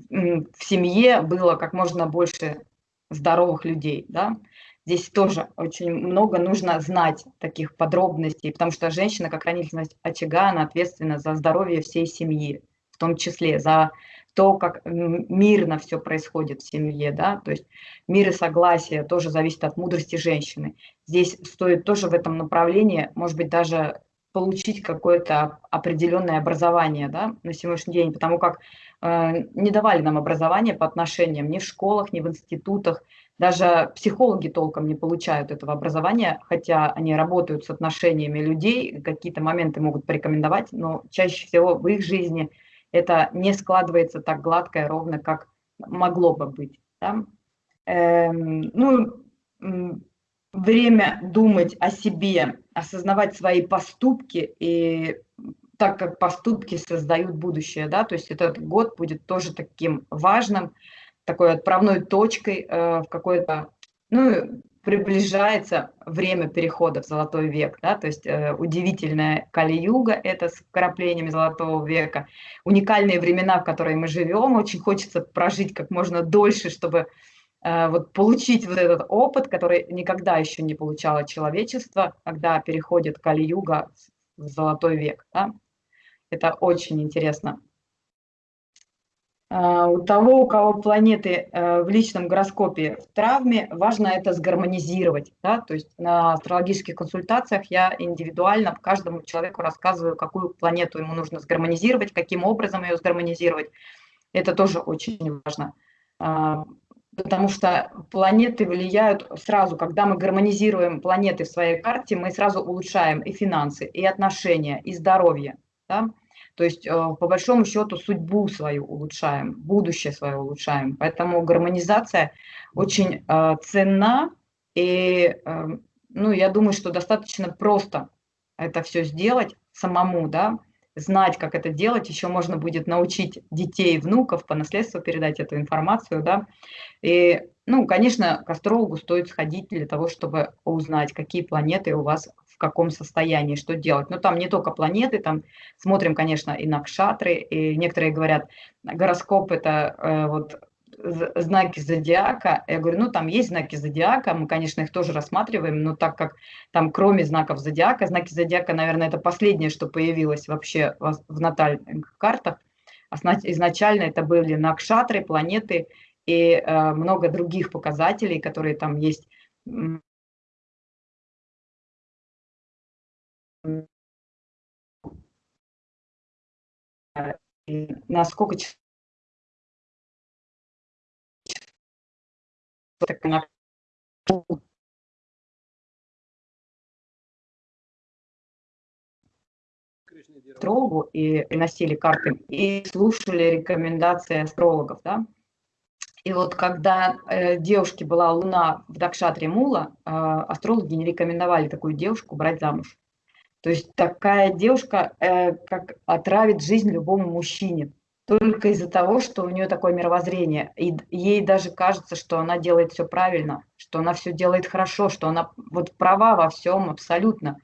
в семье было как можно больше здоровых людей. Да? Здесь тоже очень много нужно знать таких подробностей, потому что женщина, как хранительница очага, она ответственна за здоровье всей семьи, в том числе за то, как мирно все происходит в семье, да, то есть мир и согласие тоже зависит от мудрости женщины. Здесь стоит тоже в этом направлении, может быть, даже получить какое-то определенное образование да, на сегодняшний день, потому как не давали нам образование по отношениям ни в школах, ни в институтах, даже психологи толком не получают этого образования, хотя они работают с отношениями людей, какие-то моменты могут порекомендовать, но чаще всего в их жизни – это не складывается так гладко и ровно, как могло бы быть. Да? Эм, ну, время думать о себе, осознавать свои поступки, и так как поступки создают будущее, да, то есть этот год будет тоже таким важным, такой отправной точкой э, в какой-то, ну, приближается время перехода в золотой век, да, то есть э, удивительная Кали-юга, это с вкраплениями золотого века, уникальные времена, в которые мы живем, очень хочется прожить как можно дольше, чтобы э, вот получить вот этот опыт, который никогда еще не получало человечество, когда переходит Кали-юга в золотой век, да. Это очень интересно. А, у того, у кого планеты э, в личном гороскопе в травме, важно это сгармонизировать. Да? То есть на астрологических консультациях я индивидуально каждому человеку рассказываю, какую планету ему нужно сгармонизировать, каким образом ее сгармонизировать. Это тоже очень важно. А, потому что планеты влияют сразу, когда мы гармонизируем планеты в своей карте, мы сразу улучшаем и финансы, и отношения, и здоровье. Да? То есть, э, по большому счету, судьбу свою улучшаем, будущее свое улучшаем. Поэтому гармонизация очень э, ценна, и э, ну, я думаю, что достаточно просто это все сделать самому, да, знать, как это делать, еще можно будет научить детей, внуков по наследству передать эту информацию, да, и, ну, конечно, к астрологу стоит сходить для того, чтобы узнать, какие планеты у вас каком состоянии, что делать. Но там не только планеты, там смотрим, конечно, и на кшатры, и некоторые говорят, гороскоп это э, вот знаки зодиака. Я говорю, ну там есть знаки зодиака, мы, конечно, их тоже рассматриваем, но так как там кроме знаков зодиака, знаки зодиака, наверное, это последнее, что появилось вообще в натальных картах. Изначально это были накшатры, планеты и э, много других показателей, которые там есть насколько астрологу и приносили карты и слушали рекомендации астрологов, да. И вот когда э, девушке была луна в Дакшатре Мула, э, астрологи не рекомендовали такую девушку брать замуж. То есть такая девушка э, как отравит жизнь любому мужчине только из-за того, что у нее такое мировоззрение. И ей даже кажется, что она делает все правильно, что она все делает хорошо, что она вот права во всем абсолютно.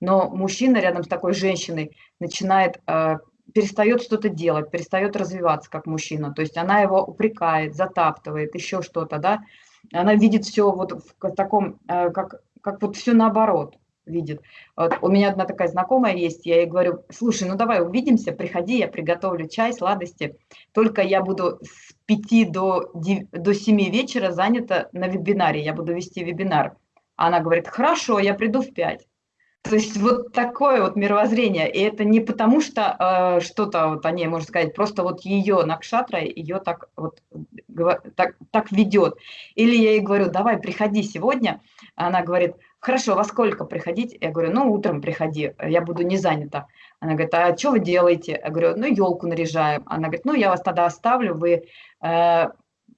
Но мужчина рядом с такой женщиной начинает, э, перестает что-то делать, перестает развиваться как мужчина. То есть она его упрекает, затаптывает, еще что-то, да. она видит все вот в таком, э, как, как вот все наоборот видит. Вот у меня одна такая знакомая есть, я ей говорю, слушай, ну давай увидимся, приходи, я приготовлю чай, сладости, только я буду с 5 до, 9, до 7 вечера занята на вебинаре, я буду вести вебинар. Она говорит, хорошо, я приду в 5. То есть вот такое вот мировоззрение. И это не потому, что э, что-то вот о ней можно сказать, просто вот ее Накшатра ее так вот так, так ведет. Или я ей говорю, давай, приходи сегодня. Она говорит, хорошо, во сколько приходить? Я говорю, ну, утром приходи, я буду не занята. Она говорит, а что вы делаете? Я говорю, ну, елку наряжаем. Она говорит, ну, я вас тогда оставлю, вы, э,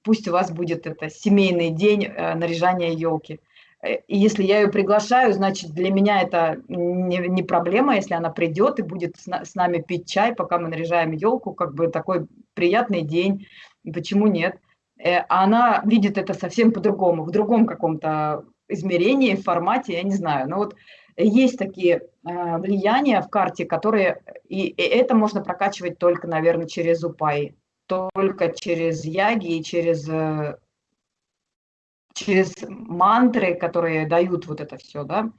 пусть у вас будет это семейный день э, наряжания елки. Э, и если я ее приглашаю, значит, для меня это не, не проблема, если она придет и будет с, с нами пить чай, пока мы наряжаем елку, как бы такой приятный день, почему нет? Э, а она видит это совсем по-другому, в другом каком-то измерении, формате, я не знаю. Но вот есть такие э, влияния в карте, которые, и, и это можно прокачивать только, наверное, через упай, только через яги и через через мантры, которые дают вот это все, да.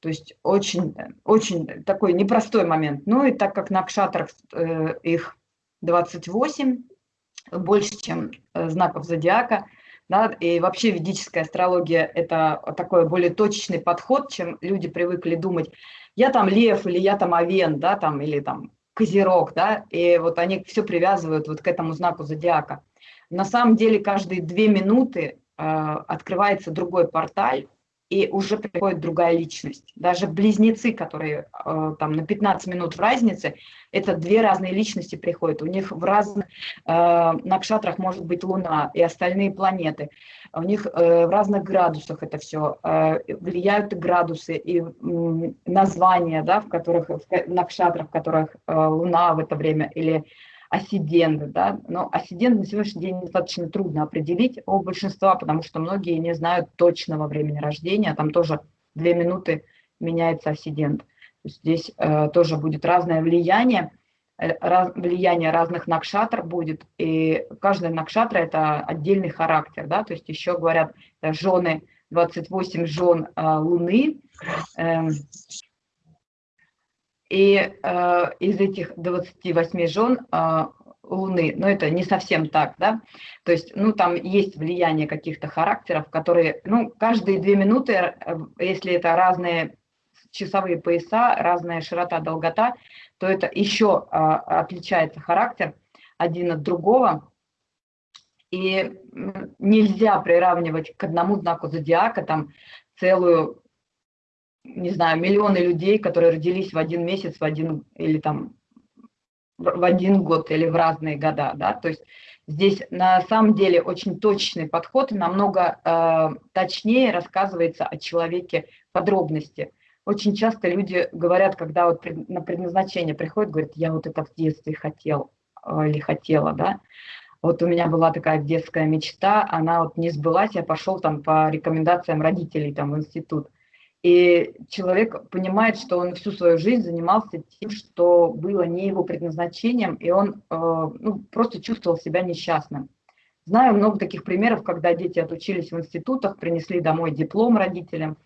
То есть очень, очень такой непростой момент. Ну и так как на кшатрах э, их 28, больше, чем э, знаков зодиака, да, и вообще ведическая астрология – это такой более точечный подход, чем люди привыкли думать, я там лев или я там овен, да, там, или там козерог, да, и вот они все привязывают вот к этому знаку зодиака. На самом деле каждые две минуты а, открывается другой порталь, и уже приходит другая личность. Даже близнецы, которые э, там на 15 минут в разнице, это две разные личности приходят. У них в разных э, накшатрах может быть Луна и остальные планеты. У них э, в разных градусах это все. Э, влияют и градусы, и э, названия, да, в которых, в накшатрах, в которых э, Луна в это время, или ассиденты, да, но ассидент на сегодняшний день достаточно трудно определить у большинства, потому что многие не знают точного времени рождения, там тоже две минуты меняется ассидент. Здесь э, тоже будет разное влияние, э, раз, влияние разных накшатр будет, и каждый накшатра это отдельный характер, да, то есть еще говорят жены, 28 жен э, Луны, э, и э, из этих 28 жен э, Луны, но это не совсем так, да, то есть, ну, там есть влияние каких-то характеров, которые, ну, каждые две минуты, э, если это разные часовые пояса, разная широта, долгота, то это еще э, отличается характер один от другого, и нельзя приравнивать к одному знаку зодиака там целую не знаю, миллионы людей, которые родились в один месяц, в один или там в один год или в разные года, да, то есть здесь на самом деле очень точный подход, намного э, точнее рассказывается о человеке подробности. Очень часто люди говорят, когда вот на предназначение приходят, говорят, я вот это в детстве хотел э, или хотела, да, вот у меня была такая детская мечта, она вот не сбылась, я пошел там по рекомендациям родителей там в институт. И человек понимает, что он всю свою жизнь занимался тем, что было не его предназначением, и он э, ну, просто чувствовал себя несчастным. Знаю много таких примеров, когда дети отучились в институтах, принесли домой диплом родителям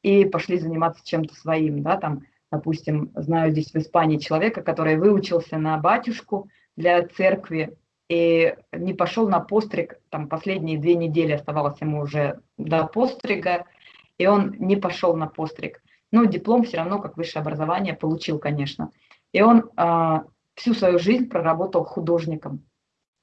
и пошли заниматься чем-то своим. Да, там, допустим, знаю здесь в Испании человека, который выучился на батюшку для церкви и не пошел на постриг, там последние две недели оставалось ему уже до пострига, и он не пошел на постриг. Но диплом все равно, как высшее образование, получил, конечно. И он э, всю свою жизнь проработал художником.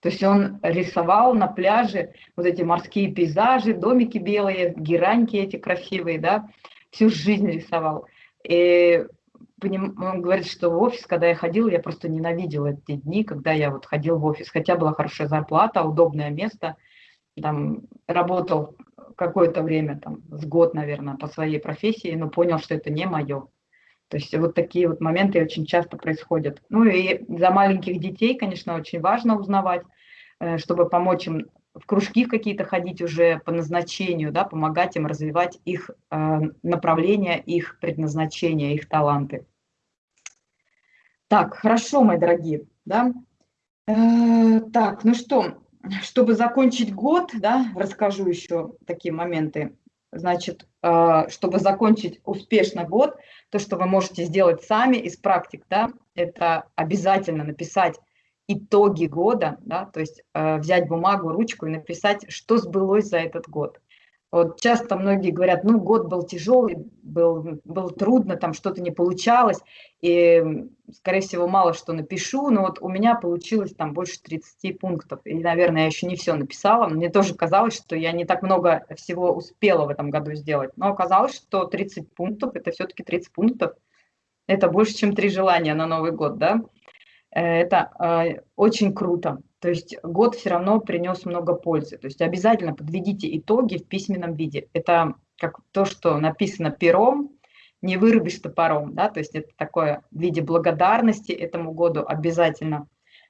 То есть он рисовал на пляже вот эти морские пейзажи, домики белые, гераньки эти красивые, да, всю жизнь рисовал. И он говорит, что в офис, когда я ходил, я просто ненавидел эти дни, когда я вот ходил в офис. Хотя была хорошая зарплата, удобное место, там работал какое-то время, там, с год, наверное, по своей профессии, но понял, что это не мое. То есть вот такие вот моменты очень часто происходят. Ну и за маленьких детей, конечно, очень важно узнавать, э, чтобы помочь им в кружки какие-то ходить уже по назначению, да, помогать им развивать их э, направления, их предназначения, их таланты. Так, хорошо, мои дорогие, да. Э, так, ну что, чтобы закончить год, да, расскажу еще такие моменты. Значит, э, чтобы закончить успешно год, то, что вы можете сделать сами из практик, да, это обязательно написать итоги года, да, то есть э, взять бумагу, ручку и написать, что сбылось за этот год. Вот часто многие говорят, ну, год был тяжелый, был, был трудно, там что-то не получалось, и, скорее всего, мало что напишу, но вот у меня получилось там больше 30 пунктов, и, наверное, я еще не все написала. Мне тоже казалось, что я не так много всего успела в этом году сделать, но оказалось, что 30 пунктов – это все-таки 30 пунктов, это больше, чем три желания на Новый год, да. Э, это э, очень круто. То есть год все равно принес много пользы. То есть обязательно подведите итоги в письменном виде. Это как то, что написано пером, не вырубишь топором, да, то есть это такое в виде благодарности этому году обязательно.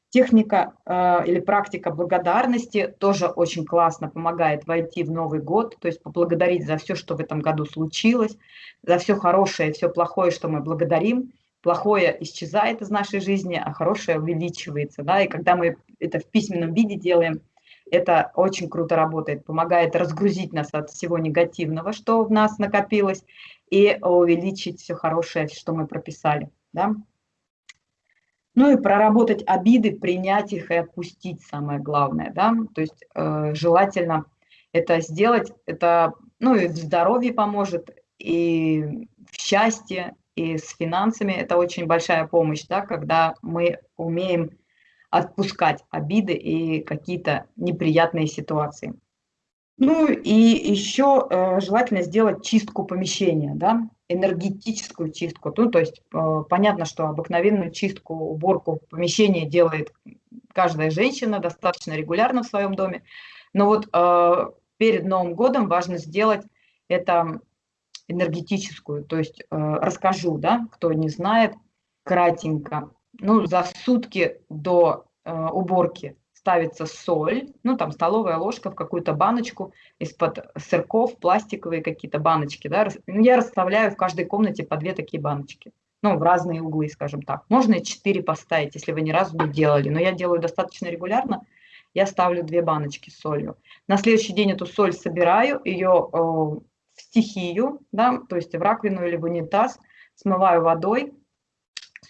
Техника э, или практика благодарности тоже очень классно помогает войти в Новый год, то есть поблагодарить за все, что в этом году случилось, за все хорошее, все плохое, что мы благодарим плохое исчезает из нашей жизни, а хорошее увеличивается. Да? И когда мы это в письменном виде делаем, это очень круто работает, помогает разгрузить нас от всего негативного, что в нас накопилось, и увеличить все хорошее, что мы прописали. Да? Ну и проработать обиды, принять их и отпустить, самое главное. Да? То есть э, желательно это сделать, это ну, и в здоровье поможет, и в счастье, и с финансами это очень большая помощь, да, когда мы умеем отпускать обиды и какие-то неприятные ситуации. Ну и еще э, желательно сделать чистку помещения, да, энергетическую чистку. Ну, то есть э, понятно, что обыкновенную чистку, уборку помещения делает каждая женщина достаточно регулярно в своем доме. Но вот э, перед Новым годом важно сделать это энергетическую. То есть э, расскажу, да, кто не знает, кратенько. Ну, за сутки до э, уборки ставится соль, ну, там столовая ложка в какую-то баночку из-под сырков, пластиковые какие-то баночки, да. Ну, я расставляю в каждой комнате по две такие баночки. Ну, в разные углы, скажем так. Можно и четыре поставить, если вы ни разу не делали. Но я делаю достаточно регулярно. Я ставлю две баночки с солью. На следующий день эту соль собираю, ее э, в стихию, да, то есть в раковину или в унитаз, смываю водой,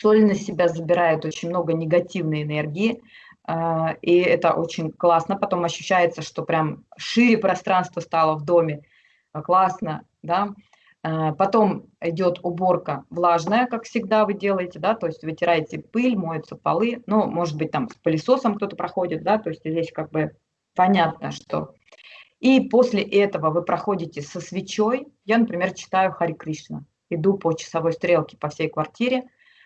соль на себя забирает очень много негативной энергии, а, и это очень классно. Потом ощущается, что прям шире пространство стало в доме, а, классно, да. А, потом идет уборка влажная, как всегда вы делаете, да, то есть вытираете пыль, моются полы, ну, может быть, там с пылесосом кто-то проходит, да, то есть здесь как бы понятно, что и после этого вы проходите со свечой. Я, например, читаю Хари Кришна. Иду по часовой стрелке по всей квартире,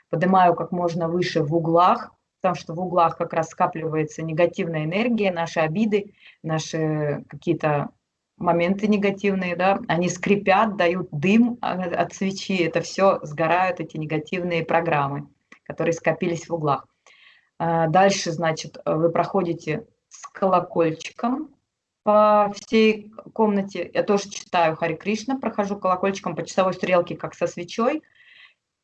поднимаю как можно выше в углах, потому что в углах как раз скапливается негативная энергия, наши обиды, наши какие-то моменты негативные, да, они скрипят, дают дым от свечи, это все сгорают, эти негативные программы, которые скопились в углах. А дальше, значит, вы проходите с колокольчиком, по всей комнате. Я тоже читаю Хари Кришна, прохожу колокольчиком по часовой стрелке, как со свечой.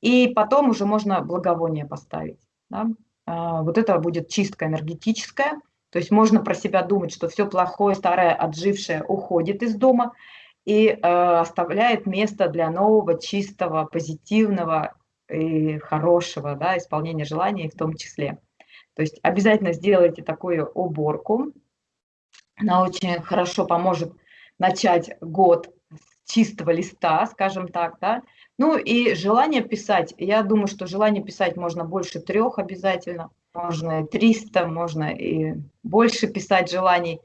И потом уже можно благовоние поставить. Да? А, вот это будет чистка энергетическая. То есть можно про себя думать, что все плохое, старое, отжившее уходит из дома и э, оставляет место для нового, чистого, позитивного и хорошего да, исполнения желаний в том числе. То есть обязательно сделайте такую уборку, она очень хорошо поможет начать год с чистого листа, скажем так, да. Ну и желание писать. Я думаю, что желание писать можно больше трех обязательно. Можно и 300, можно и больше писать желаний.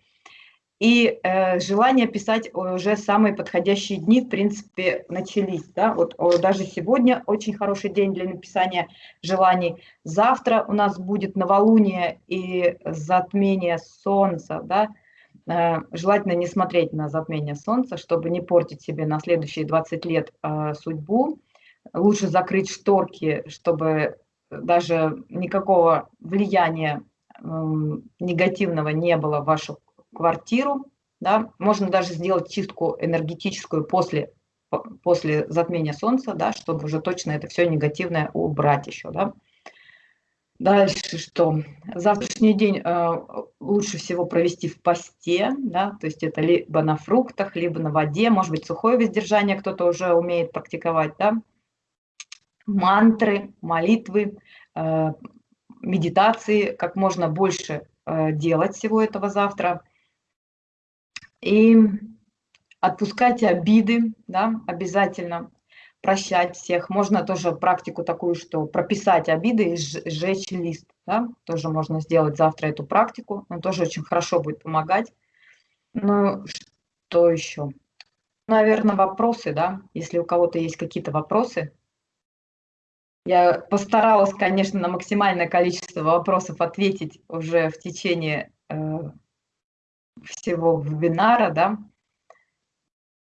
И э, желание писать уже самые подходящие дни, в принципе, начались. Да? Вот даже сегодня очень хороший день для написания желаний. Завтра у нас будет новолуние и затмение солнца. Да? Э, желательно не смотреть на затмение Солнца, чтобы не портить себе на следующие 20 лет э, судьбу. Лучше закрыть шторки, чтобы даже никакого влияния негативного не было в вашу квартиру. Да? Можно даже сделать чистку энергетическую после, после затмения Солнца, да, чтобы уже точно это все негативное убрать еще. Да? Дальше что? Завтрашний день э, лучше всего провести в посте, да, то есть это либо на фруктах, либо на воде, может быть, сухое воздержание кто-то уже умеет практиковать, да. Мантры, молитвы, э, медитации, как можно больше э, делать всего этого завтра. И отпускать обиды, да, обязательно прощать всех. Можно тоже практику такую, что прописать обиды и сжечь лист. Да? Тоже можно сделать завтра эту практику. Она тоже очень хорошо будет помогать. Ну, что еще? Наверное, вопросы, да? Если у кого-то есть какие-то вопросы. Я постаралась, конечно, на максимальное количество вопросов ответить уже в течение э, всего вебинара, да.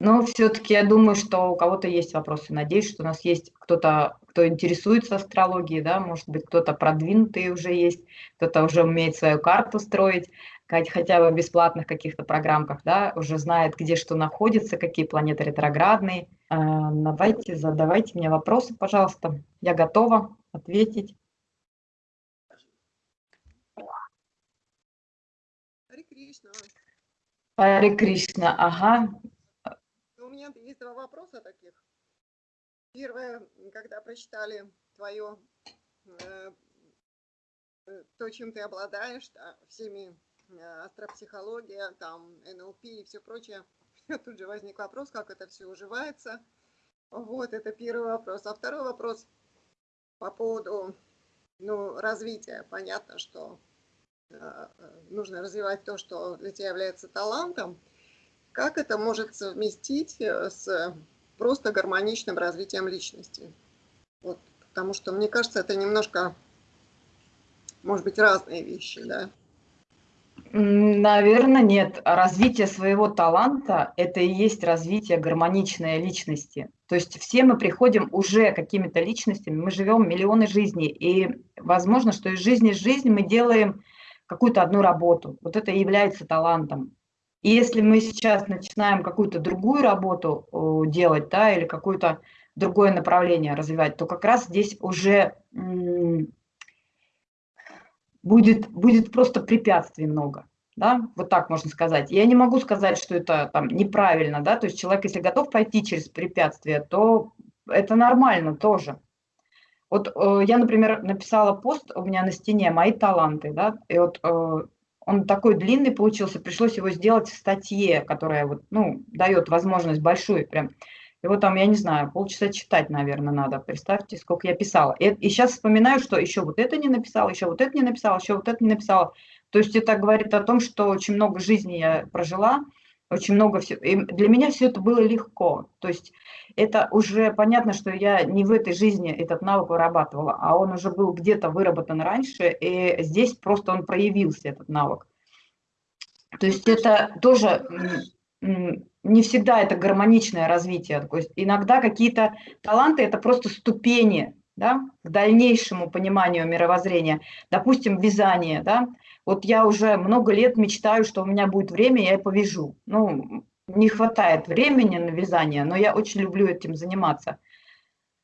Но все-таки я думаю, что у кого-то есть вопросы. Надеюсь, что у нас есть кто-то, кто интересуется астрологией, да, может быть, кто-то продвинутый уже есть, кто-то уже умеет свою карту строить, хотя бы в бесплатных каких-то программках, да, уже знает, где что находится, какие планеты ретроградные. А, давайте, задавайте мне вопросы, пожалуйста. Я готова ответить. Харе Кришна. Ага два вопроса таких. Первое, когда прочитали твое, э, э, то, чем ты обладаешь, да, всеми э, астропсихология, там, НЛП и все прочее, тут же возник вопрос, как это все уживается. Вот, это первый вопрос. А второй вопрос по поводу ну, развития. Понятно, что э, нужно развивать то, что для тебя является талантом. Как это может совместить э, с просто гармоничным развитием личности? Вот, потому что, мне кажется, это немножко, может быть, разные вещи, да? Наверное, нет. Развитие своего таланта – это и есть развитие гармоничной личности. То есть все мы приходим уже какими-то личностями, мы живем миллионы жизней, и возможно, что из жизни в жизнь мы делаем какую-то одну работу. Вот это и является талантом. И если мы сейчас начинаем какую-то другую работу делать, да, или какое-то другое направление развивать, то как раз здесь уже будет, будет просто препятствий много. Да, вот так можно сказать. Я не могу сказать, что это там неправильно, да, то есть человек, если готов пойти через препятствия, то это нормально тоже. Вот э, я, например, написала пост у меня на стене «Мои таланты», да, и вот э, он такой длинный получился, пришлось его сделать в статье, которая вот, ну, дает возможность большую прям. Его там, я не знаю, полчаса читать, наверное, надо. Представьте, сколько я писала. И, и сейчас вспоминаю, что еще вот это не написала, еще вот это не написала, еще вот это не написала. То есть это говорит о том, что очень много жизни я прожила, очень много всего. И для меня все это было легко. То есть это уже понятно, что я не в этой жизни этот навык вырабатывала, а он уже был где-то выработан раньше, и здесь просто он проявился, этот навык. То есть это тоже не всегда это гармоничное развитие. То есть иногда какие-то таланты – это просто ступени да, к дальнейшему пониманию мировоззрения. Допустим, вязание. Да? Вот я уже много лет мечтаю, что у меня будет время, я повяжу. Ну, не хватает времени на вязание, но я очень люблю этим заниматься.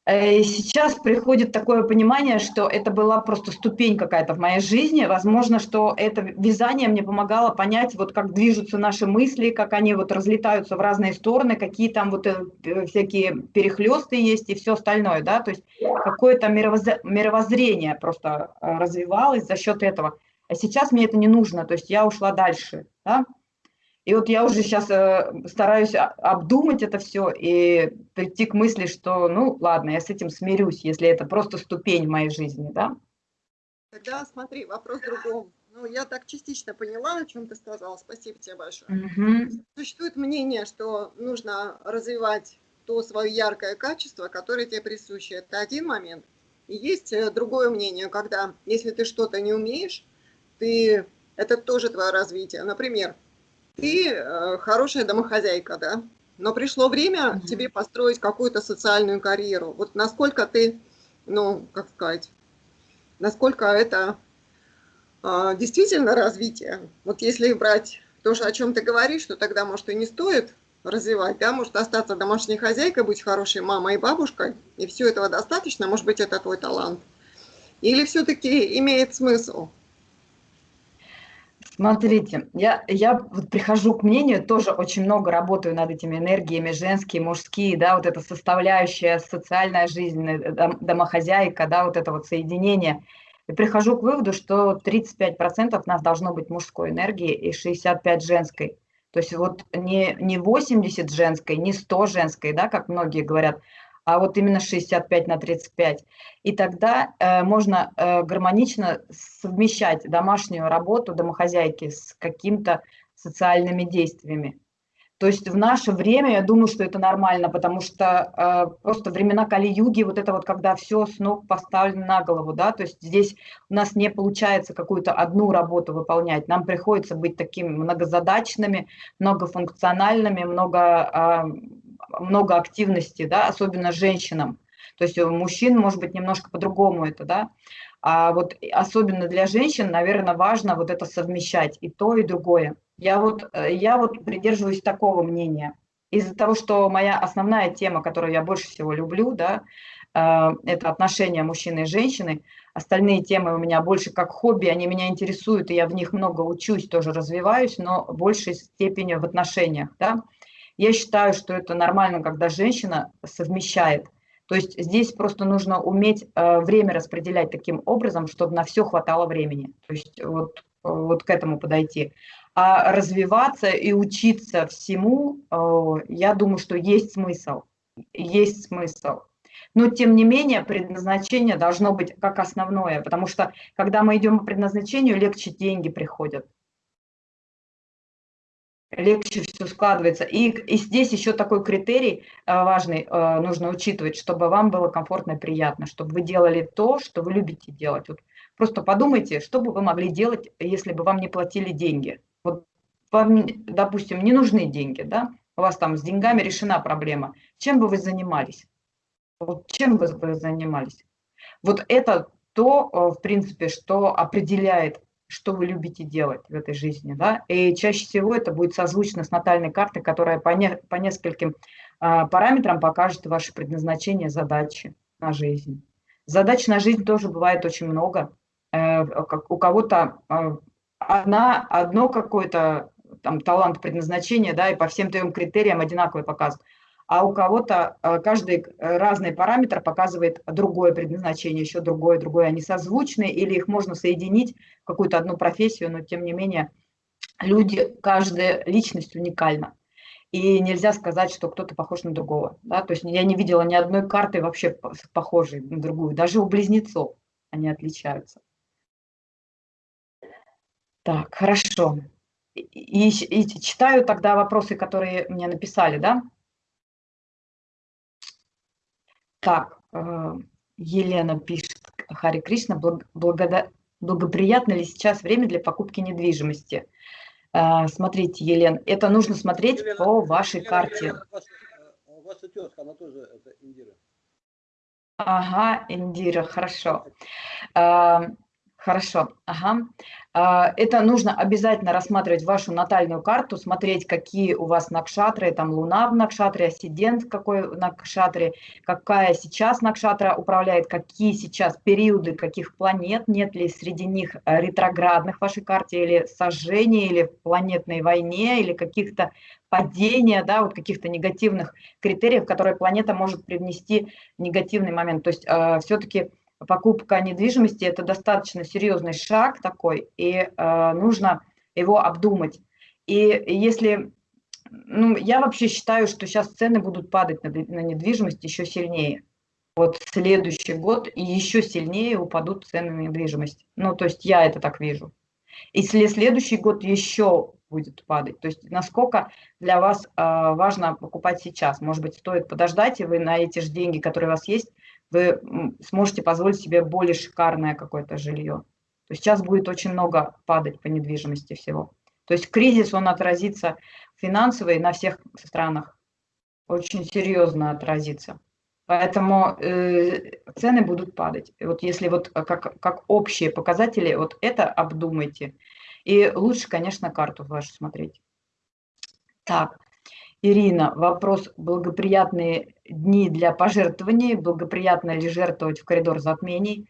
Э, и сейчас приходит такое понимание, что это была просто ступень какая-то в моей жизни. Возможно, что это вязание мне помогало понять, вот как движутся наши мысли, как они вот разлетаются в разные стороны, какие там вот э, всякие перехлесты есть и все остальное, да, то есть какое-то мировоззрение просто э, развивалось за счет этого. А сейчас мне это не нужно, то есть я ушла дальше, да, и вот я уже сейчас э, стараюсь обдумать это все и прийти к мысли, что, ну, ладно, я с этим смирюсь, если это просто ступень в моей жизни, да? Тогда смотри, вопрос в другом. Ну, я так частично поняла, о чем ты сказала. Спасибо тебе большое. Угу. Существует мнение, что нужно развивать то свое яркое качество, которое тебе присуще. Это один момент. И есть э, другое мнение, когда если ты что-то не умеешь, ты это тоже твое развитие. Например, ты э, хорошая домохозяйка, да, но пришло время угу. тебе построить какую-то социальную карьеру. Вот насколько ты, ну, как сказать, насколько это э, действительно развитие. Вот если брать то, о чем ты говоришь, то тогда, может, и не стоит развивать, да, может остаться домашней хозяйкой, быть хорошей мамой и бабушкой, и все этого достаточно, может быть, это твой талант. Или все-таки имеет смысл? Смотрите, я, я вот прихожу к мнению, тоже очень много работаю над этими энергиями, женские, мужские, да, вот эта составляющая, социальная жизнь, э, дом, домохозяйка, да, вот это вот соединение. И прихожу к выводу, что 35% нас должно быть мужской энергии и 65% женской. То есть вот не, не 80 женской, не 100 женской, да, как многие говорят, а вот именно 65 на 35. И тогда э, можно э, гармонично совмещать домашнюю работу домохозяйки с какими-то социальными действиями. То есть в наше время, я думаю, что это нормально, потому что э, просто времена Кали-юги, вот это вот, когда все с ног поставлено на голову, да, то есть здесь у нас не получается какую-то одну работу выполнять, нам приходится быть такими многозадачными, многофункциональными, много э, много активности, да, особенно женщинам. То есть у мужчин может быть немножко по-другому это, да. А вот особенно для женщин, наверное, важно вот это совмещать и то, и другое. Я вот, э, я вот придерживаюсь такого мнения. Из-за того, что моя основная тема, которую я больше всего люблю, да, э, это отношения мужчины и женщины. Остальные темы у меня больше как хобби, они меня интересуют, и я в них много учусь, тоже развиваюсь, но большей степени в отношениях. Да? Я считаю, что это нормально, когда женщина совмещает. То есть здесь просто нужно уметь э, время распределять таким образом, чтобы на все хватало времени. То есть вот, вот к этому подойти. А развиваться и учиться всему, э, я думаю, что есть смысл. Есть смысл. Но, тем не менее, предназначение должно быть как основное, потому что, когда мы идем по предназначению, легче деньги приходят легче все складывается. И, и здесь еще такой критерий э, важный э, нужно учитывать, чтобы вам было комфортно и приятно, чтобы вы делали то, что вы любите делать. Вот просто подумайте, что бы вы могли делать, если бы вам не платили деньги. Вот вам, допустим, не нужны деньги, да? У вас там с деньгами решена проблема. Чем бы вы занимались? Вот чем бы вы занимались? Вот это то, э, в принципе, что определяет что вы любите делать в этой жизни, да, и чаще всего это будет созвучно с натальной картой, которая по, не, по нескольким а, параметрам покажет ваше предназначение, задачи на жизнь. Задач на жизнь тоже бывает очень много. Э, как у кого-то э, одна, одно какое-то там талант предназначения, да, и по всем трем критериям одинаковый показывает а у кого-то э, каждый э, разный параметр показывает другое предназначение, еще другое, другое. Они созвучны или их можно соединить в какую-то одну профессию, но тем не менее люди, каждая личность уникальна. И нельзя сказать, что кто-то похож на другого. Да? То есть я не видела ни одной карты вообще похожей на другую. Даже у близнецов они отличаются. Так, хорошо. И, и, и читаю тогда вопросы, которые мне написали, да? Так, э, Елена пишет, Хари Кришна, благода... благоприятно ли сейчас время для покупки недвижимости? Э, смотрите, Елена, это нужно смотреть Елена, по вашей Елена, карте. Елена, ваша, э, ваша тезка, она тоже это Индира. Ага, Индира, хорошо. Хорошо, ага. А, это нужно обязательно рассматривать вашу натальную карту, смотреть, какие у вас накшатры, там луна в накшатре, ассидент в какой накшатре, какая сейчас накшатра управляет, какие сейчас периоды каких планет, нет ли среди них э, ретроградных в вашей карте, или сожжения, или в планетной войне, или каких-то падения, да, вот каких-то негативных критериев, которые планета может привнести негативный момент. То есть э, все-таки покупка недвижимости – это достаточно серьезный шаг такой, и э, нужно его обдумать. И если, ну, я вообще считаю, что сейчас цены будут падать на, на недвижимость еще сильнее. Вот следующий год еще сильнее упадут цены на недвижимость. Ну, то есть я это так вижу. И следующий год еще будет падать. То есть насколько для вас э, важно покупать сейчас. Может быть, стоит подождать, и вы на эти же деньги, которые у вас есть, вы сможете позволить себе более шикарное какое-то жилье. То есть сейчас будет очень много падать по недвижимости всего. То есть кризис, он отразится финансово на всех странах. Очень серьезно отразится. Поэтому э, цены будут падать. Вот если вот как, как общие показатели, вот это обдумайте. И лучше, конечно, карту вашу смотреть. Так, Ирина, вопрос благоприятные дни для пожертвований, благоприятно ли жертвовать в коридор затмений?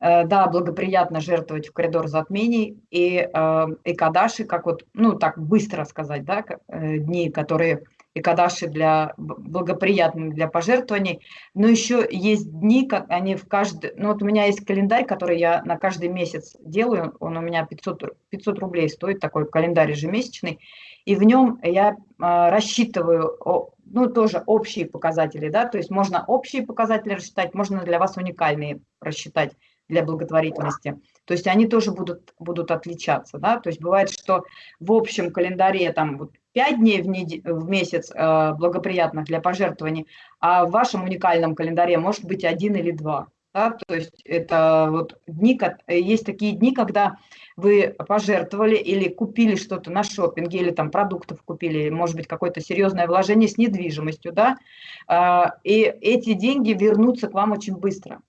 Э, да, благоприятно жертвовать в коридор затмений и э, Экадаши, как вот, ну так быстро сказать, да, э, дни, которые Экадаши для благоприятны для пожертвований, но еще есть дни, как они в каждый, ну вот у меня есть календарь, который я на каждый месяц делаю, он у меня 500, 500 рублей стоит, такой календарь ежемесячный, и в нем я рассчитываю, ну тоже общие показатели, да, то есть можно общие показатели рассчитать, можно для вас уникальные рассчитать для благотворительности. То есть они тоже будут, будут отличаться. Да? То есть бывает, что в общем календаре там вот 5 дней в, нед... в месяц э, благоприятных для пожертвований, а в вашем уникальном календаре может быть один или два. Да? То есть это вот дни, есть такие дни, когда вы пожертвовали или купили что-то на шопинге, или там продуктов купили, может быть, какое-то серьезное вложение с недвижимостью, да, э, и эти деньги вернутся к вам очень быстро.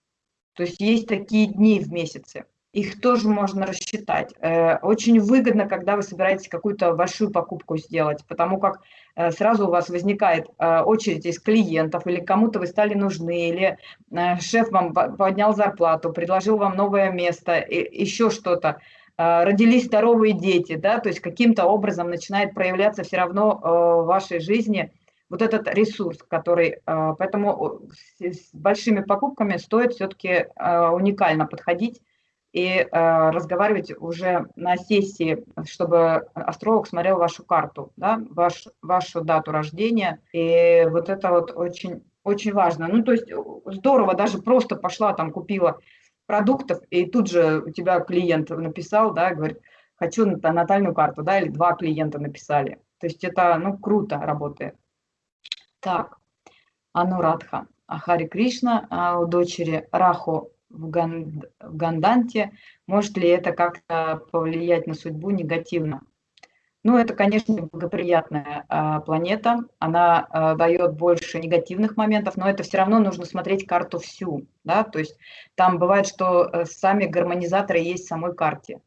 То есть есть такие дни в месяце. Их тоже можно рассчитать. Э, очень выгодно, когда вы собираетесь какую-то большую покупку сделать, потому как э, сразу у вас возникает э, очередь из клиентов, или кому-то вы стали нужны, или шеф вам поднял зарплату, предложил вам новое место, еще что-то родились здоровые дети, да, то есть каким-то образом начинает проявляться все равно в вашей жизни вот этот ресурс, который, поэтому с большими покупками стоит все-таки уникально подходить и а, разговаривать уже на сессии, чтобы астролог смотрел вашу карту, да, ваш, вашу дату рождения, и вот это вот очень, очень важно. Ну, то есть здорово, даже просто пошла там, купила продуктов, и тут же у тебя клиент написал, да, говорит, хочу натальную карту, да, или два клиента написали. То есть это, ну, круто работает. Так, Анурадха. А Хари Кришна а у дочери Раху в, Ган, в Ганданте. Может ли это как-то повлиять на судьбу негативно? Ну, это, конечно, благоприятная а, планета. Она а, дает больше негативных моментов, но это все равно нужно смотреть карту всю. Да? То есть там бывает, что э, сами гармонизаторы есть в самой карте.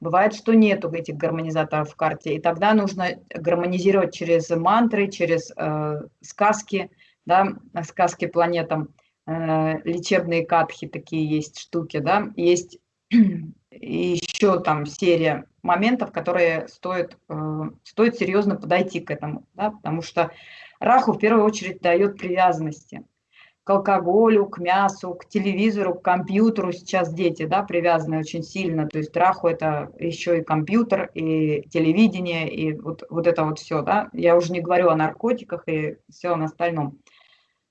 Бывает, что нету этих гармонизаторов в карте, и тогда нужно гармонизировать через мантры, через э, сказки, да, сказки планетам, лечебные катхи такие есть штуки, да, есть еще там серия моментов, которые стоит, э, стоит серьезно подойти к этому, да, потому что Раху в первую очередь дает привязанности к алкоголю, к мясу, к телевизору, к компьютеру. Сейчас дети да, привязаны очень сильно. То есть траху это еще и компьютер, и телевидение, и вот, вот это вот все. Да? Я уже не говорю о наркотиках и всем остальном.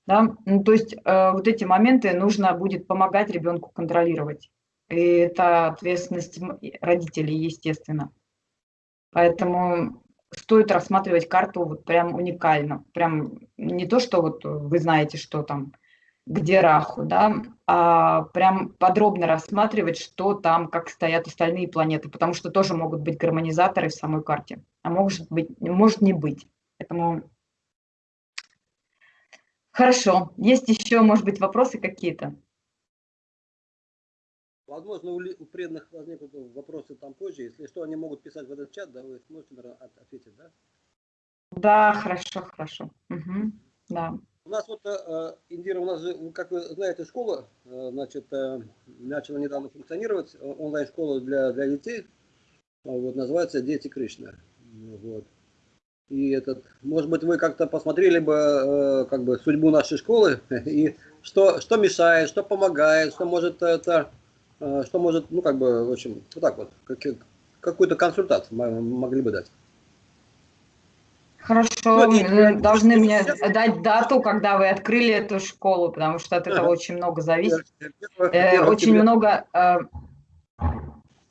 Да? Ну, то есть э, вот эти моменты нужно будет помогать ребенку контролировать. И это ответственность родителей, естественно. Поэтому стоит рассматривать карту вот прям уникально. Прям не то, что вот вы знаете, что там где Раху, да, а прям подробно рассматривать, что там, как стоят остальные планеты, потому что тоже могут быть гармонизаторы в самой карте, а может быть, может не быть. Поэтому хорошо. Есть еще, может быть, вопросы какие-то? Возможно, у преданных возникнут вопросы там позже. Если что, они могут писать в этот чат, да, вы сможете ответить, да? Да, хорошо, хорошо. Угу, да. У нас вот, э, Индира, у нас же, как вы знаете, школа, э, значит, э, начала недавно функционировать, онлайн-школа для, для детей, вот, называется «Дети Кришна». Вот. И этот, может быть, вы как-то посмотрели бы, как бы, судьбу нашей школы, и что, что мешает, что помогает, что может это, что может, ну, как бы, в общем, вот так вот, какую-то консультацию могли бы дать. Хорошо, ну, вы должны мне дать дату, когда вы открыли эту школу, потому что от этого очень много зависит. Э, очень много, э,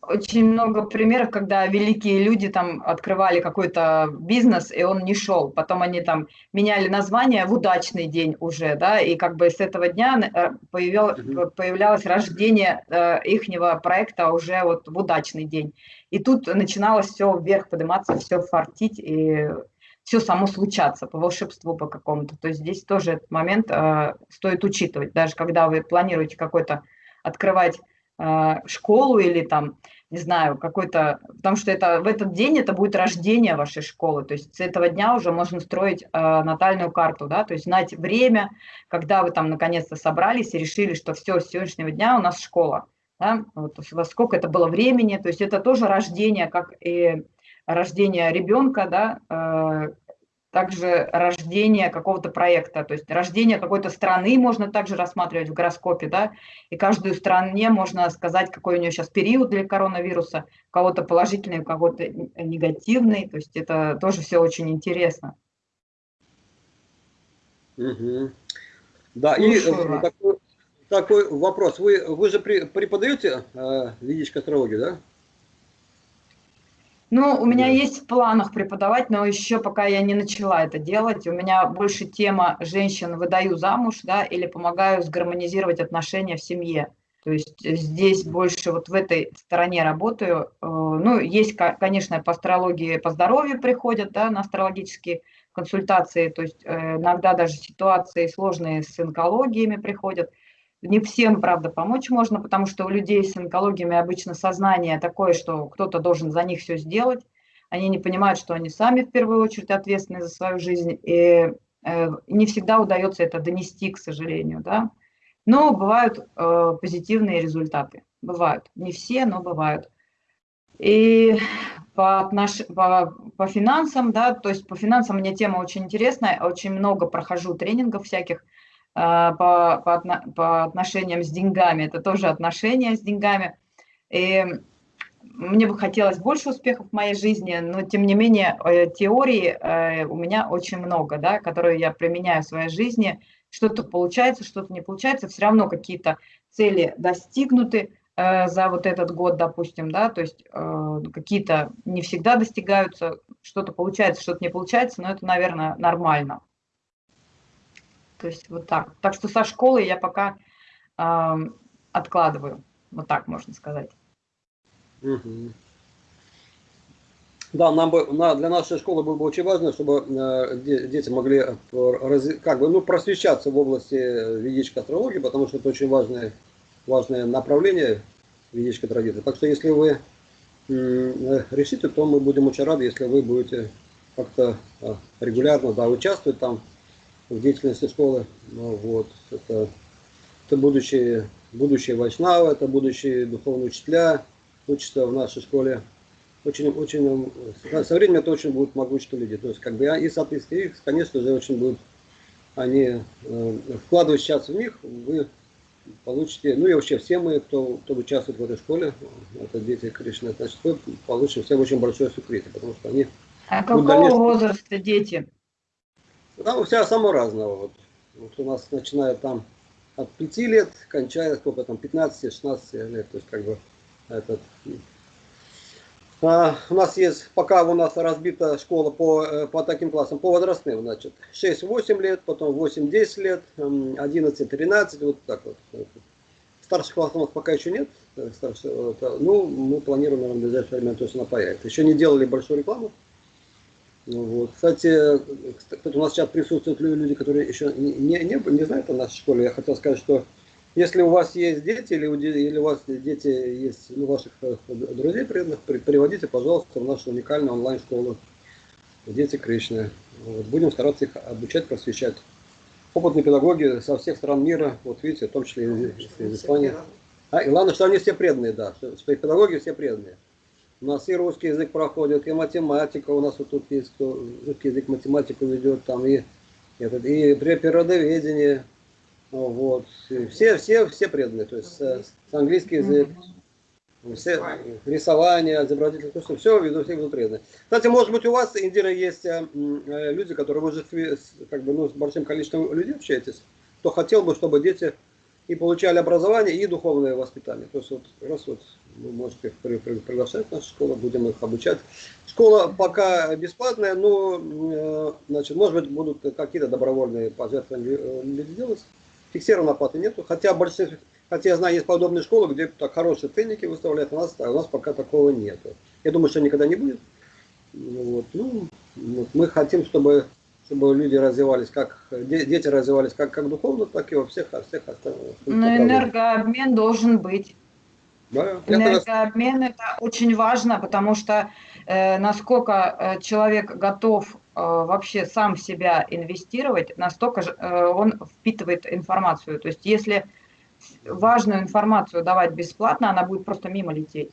очень много примеров, когда великие люди там открывали какой-то бизнес, и он не шел. Потом они там меняли название в удачный день уже, да, и как бы с этого дня э, появил, появлялось рождение ихнего проекта уже вот в удачный день. И тут начиналось все вверх подниматься, все фартить, и все само случаться по волшебству по какому-то. То есть здесь тоже этот момент э, стоит учитывать. Даже когда вы планируете какой-то открывать э, школу или там, не знаю, какой-то, потому что это в этот день это будет рождение вашей школы. То есть с этого дня уже можно строить э, натальную карту, да, то есть знать время, когда вы там наконец-то собрались и решили, что все, с сегодняшнего дня у нас школа. да, вот, во сколько это было времени, то есть это тоже рождение, как и рождение ребенка, да, э, также рождение какого-то проекта, то есть рождение какой-то страны можно также рассматривать в гороскопе, да, и каждую стране можно сказать, какой у нее сейчас период для коронавируса, у кого-то положительный, у кого-то негативный, то есть это тоже все очень интересно. Угу. Да, Слушаю. и такой, такой вопрос. Вы, вы же преподаете э, ведическую астрологию, да? Ну, у меня есть в планах преподавать, но еще пока я не начала это делать. У меня больше тема женщин выдаю замуж, да, или помогаю сгармонизировать отношения в семье. То есть здесь больше вот в этой стороне работаю. Э, ну, есть, конечно, по астрологии, по здоровью приходят, да, на астрологические консультации. То есть э, иногда даже ситуации сложные с онкологиями приходят. Не всем, правда, помочь можно, потому что у людей с онкологиями обычно сознание такое, что кто-то должен за них все сделать. Они не понимают, что они сами в первую очередь ответственны за свою жизнь. И э, не всегда удается это донести, к сожалению. Да? Но бывают э, позитивные результаты. Бывают. Не все, но бывают. И по, отнош... по, по финансам, да, то есть по финансам мне тема очень интересная, очень много прохожу тренингов всяких, по, по, по отношениям с деньгами, это тоже отношения с деньгами. И мне бы хотелось больше успехов в моей жизни, но тем не менее э, теории э, у меня очень много, да, которые я применяю в своей жизни. Что-то получается, что-то не получается, все равно какие-то цели достигнуты э, за вот этот год, допустим, да, то есть какие-то не всегда достигаются, что-то получается, что-то не получается, но это, наверное, нормально. То есть вот так. Так что со школы я пока э, откладываю. Вот так можно сказать. Угу. Да, нам бы, на, для нашей школы было бы очень важно, чтобы э, дети могли раз, как бы, ну, просвещаться в области ведической астрологии, потому что это очень важное, важное направление ведической традиции. Так что если вы э, решите, то мы будем очень рады, если вы будете как-то э, регулярно да, участвовать там в деятельности школы. Ну, вот, это, это будущие, будущие вайшнавы, это будущие духовные учителя, учатся в нашей школе. Очень, очень, со временем это очень будут могучие люди. То есть, как бы, и, соответственно, их, конечно же, очень будут, они, э, вкладывать сейчас в них, вы получите, ну и вообще все мы, кто, кто участвует в этой школе, это дети Кришны, значит, вы получите все очень большое сукрите, потому что они... А какого дальнейшем... возраста дети? Там себя само разного. Вот. вот у нас начинает там от 5 лет, кончая сколько там, 15-16 лет. То есть как бы этот... А, у нас есть, пока у нас разбита школа по, э, по таким классам, по возрастным, значит, 6-8 лет, потом 8-10 лет, 11-13, вот так вот. Старших классов у нас пока еще нет, э, старших, ну, мы планируем, наверное, в ближайшее время точно появится. Еще не делали большую рекламу, вот. Кстати, кстати, у нас сейчас присутствуют люди, которые еще не, не, не, знают о нашей школе. Я хотел сказать, что если у вас есть дети, или, или у вас дети есть ну, ваших э, друзей преданных, приводите, пожалуйста, в нашу уникальную онлайн-школу «Дети Кришны». Вот. Будем стараться их обучать, просвещать. Опытные педагоги со всех стран мира, вот видите, в том числе из, из Испании. А, и главное, что они все преданные, да, что, что педагоги все преданные. У нас и русский язык проходит, и математика у нас вот тут есть, кто русский язык математику ведет, там и, этот, и природоведение, вот. И все, все, все преданные, то есть с, с английский язык, все, рисование, изобразительство, все, все ведут, все ведут преданные. Кстати, может быть у вас, Индира, есть э, э люди, которые вы же как бы, ну, с большим количеством людей общаетесь, кто хотел бы, чтобы дети и получали образование и духовное воспитание. То есть вот раз вот вы можете приглашать в нашу школу, будем их обучать. Школа пока бесплатная, но э, значит, может быть будут какие-то добровольные пожертвования э, делать. Фиксированной оплаты нету, хотя большинство, хотя я знаю, есть подобные школы, где так хорошие ценники выставляют, у нас, а у нас пока такого нету. Я думаю, что никогда не будет. Вот. Ну, мы хотим, чтобы чтобы люди развивались, как дети развивались как, как духовно, так и во всех, во всех остальных. Но энергообмен должен быть. Да, энергообмен это очень важно, потому что э, насколько э, человек готов э, вообще сам в себя инвестировать, настолько же, э, он впитывает информацию. То есть если важную информацию давать бесплатно, она будет просто мимо лететь.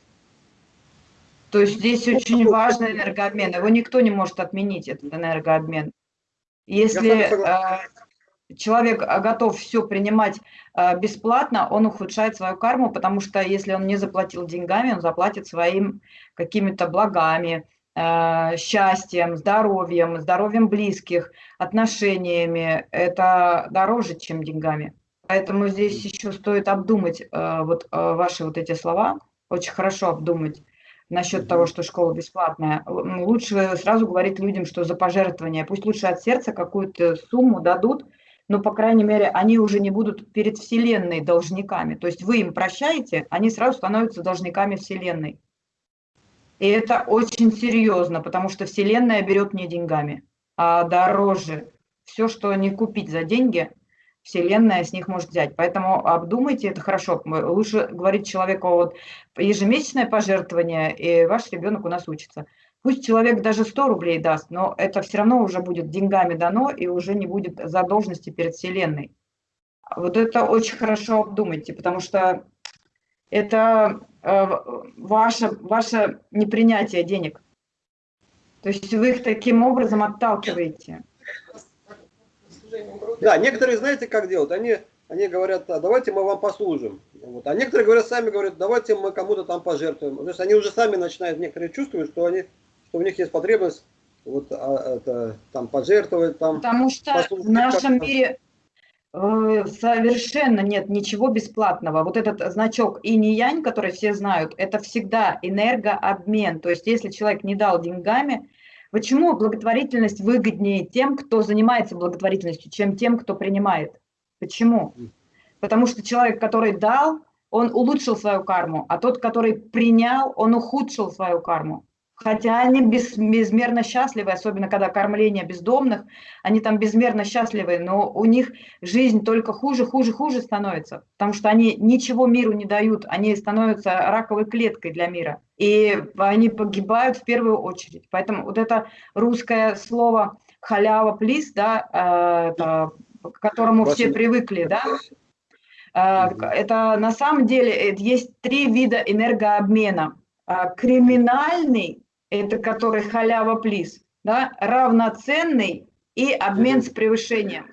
То есть здесь очень важный энергообмен. Его никто не может отменить, этот энергообмен. Если человек готов все принимать бесплатно, он ухудшает свою карму, потому что если он не заплатил деньгами, он заплатит своим какими-то благами, счастьем, здоровьем, здоровьем близких, отношениями. Это дороже, чем деньгами. Поэтому здесь еще стоит обдумать вот ваши вот эти слова, очень хорошо обдумать насчет того, что школа бесплатная. Лучше сразу говорить людям, что за пожертвование, пусть лучше от сердца какую-то сумму дадут, но, по крайней мере, они уже не будут перед Вселенной должниками. То есть вы им прощаете, они сразу становятся должниками Вселенной. И это очень серьезно, потому что Вселенная берет не деньгами, а дороже. Все, что не купить за деньги, Вселенная с них может взять. Поэтому обдумайте это хорошо. Лучше говорить человеку вот ежемесячное пожертвование, и ваш ребенок у нас учится. Пусть человек даже 100 рублей даст, но это все равно уже будет деньгами дано и уже не будет задолженности перед Вселенной. Вот это очень хорошо обдумайте, потому что это э, ваше, ваше непринятие денег. То есть вы их таким образом отталкиваете. Да, некоторые, знаете, как делают? Они, они говорят, а давайте мы вам послужим. Вот. А некоторые говорят, сами говорят, давайте мы кому-то там пожертвуем. То есть они уже сами начинают, некоторые чувствуют, что, они, что у них есть потребность вот, а, это, там пожертвовать. Там, Потому что в нашем мире Э, совершенно нет ничего бесплатного. Вот этот значок инь-янь, который все знают, это всегда энергообмен. То есть если человек не дал деньгами, почему благотворительность выгоднее тем, кто занимается благотворительностью, чем тем, кто принимает? Почему? Потому что человек, который дал, он улучшил свою карму, а тот, который принял, он ухудшил свою карму. Хотя они без, безмерно счастливы, особенно когда кормление бездомных, они там безмерно счастливы, но у них жизнь только хуже, хуже, хуже становится, потому что они ничего миру не дают, они становятся раковой клеткой для мира, и они погибают в первую очередь. Поэтому вот это русское слово халява плис, да, э, это, к которому все привыкли, да, э, это на самом деле есть три вида энергообмена. Э, криминальный это который халява плиз, да, равноценный и обмен с превышением.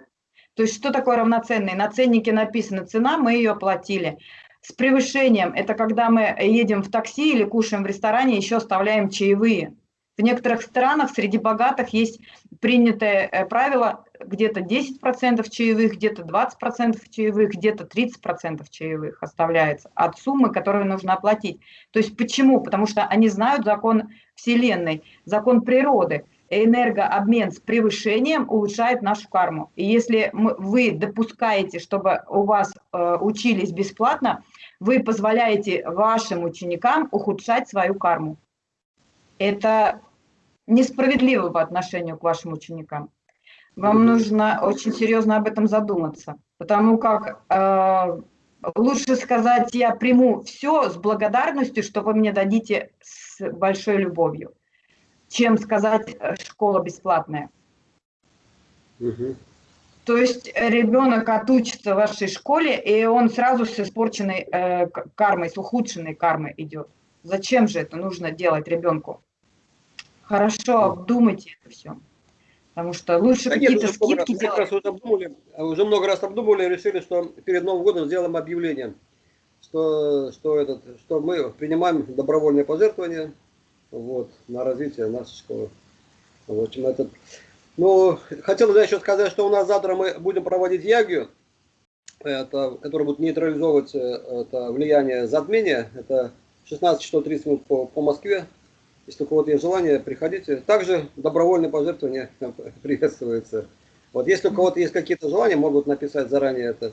То есть что такое равноценный? На ценнике написано цена, мы ее оплатили. С превышением – это когда мы едем в такси или кушаем в ресторане, еще оставляем чаевые. В некоторых странах среди богатых есть принятое э, правило где-то 10% чаевых, где-то 20% чаевых, где-то 30% чаевых оставляется от суммы, которую нужно оплатить. То есть почему? Потому что они знают закон Вселенной, закон природы. Энергообмен с превышением улучшает нашу карму. И если вы допускаете, чтобы у вас э, учились бесплатно, вы позволяете вашим ученикам ухудшать свою карму. Это несправедливо по отношению к вашим ученикам. Вам нужно очень серьезно об этом задуматься, потому как э, лучше сказать, я приму все с благодарностью, что вы мне дадите с большой любовью, чем сказать э, школа бесплатная. Угу. То есть ребенок отучится в вашей школе, и он сразу с испорченной э, кармой, с ухудшенной кармой идет. Зачем же это нужно делать ребенку? Хорошо обдумайте это все. Потому что лучше да какие-то скидки делать. Раз уже, обдумали, уже много раз обдумывали и решили, что перед Новым годом сделаем объявление, что, что, этот, что мы принимаем добровольные пожертвования вот, на развитие нашей школы. В общем, это... Ну, хотел бы еще сказать, что у нас завтра мы будем проводить ягию, это, который будет нейтрализовывать э, это влияние затмения. Это 16 часов 30 минут по, по Москве. Если у кого-то есть желание, приходите. Также добровольные пожертвования приветствуются. Вот если у кого-то есть какие-то желания, могут написать заранее это.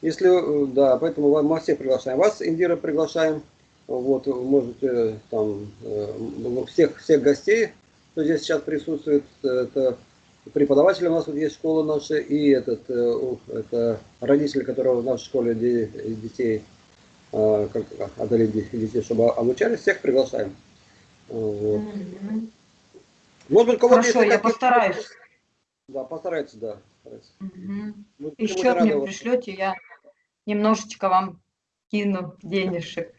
Если, э, да, поэтому мы всех приглашаем. Вас, Индира, приглашаем. Вот, можете там э, всех, всех гостей, кто здесь сейчас присутствует, это преподаватели у нас вот есть школа наша, и этот, э, это родители, которые в нашей школе детей, как отдали детей, чтобы обучались, всех приглашаем. Вот. Может быть, кого-то Хорошо, я постараюсь. Да, постарайтесь, да. Угу. Еще мне пришлете, я немножечко вам кину денежек.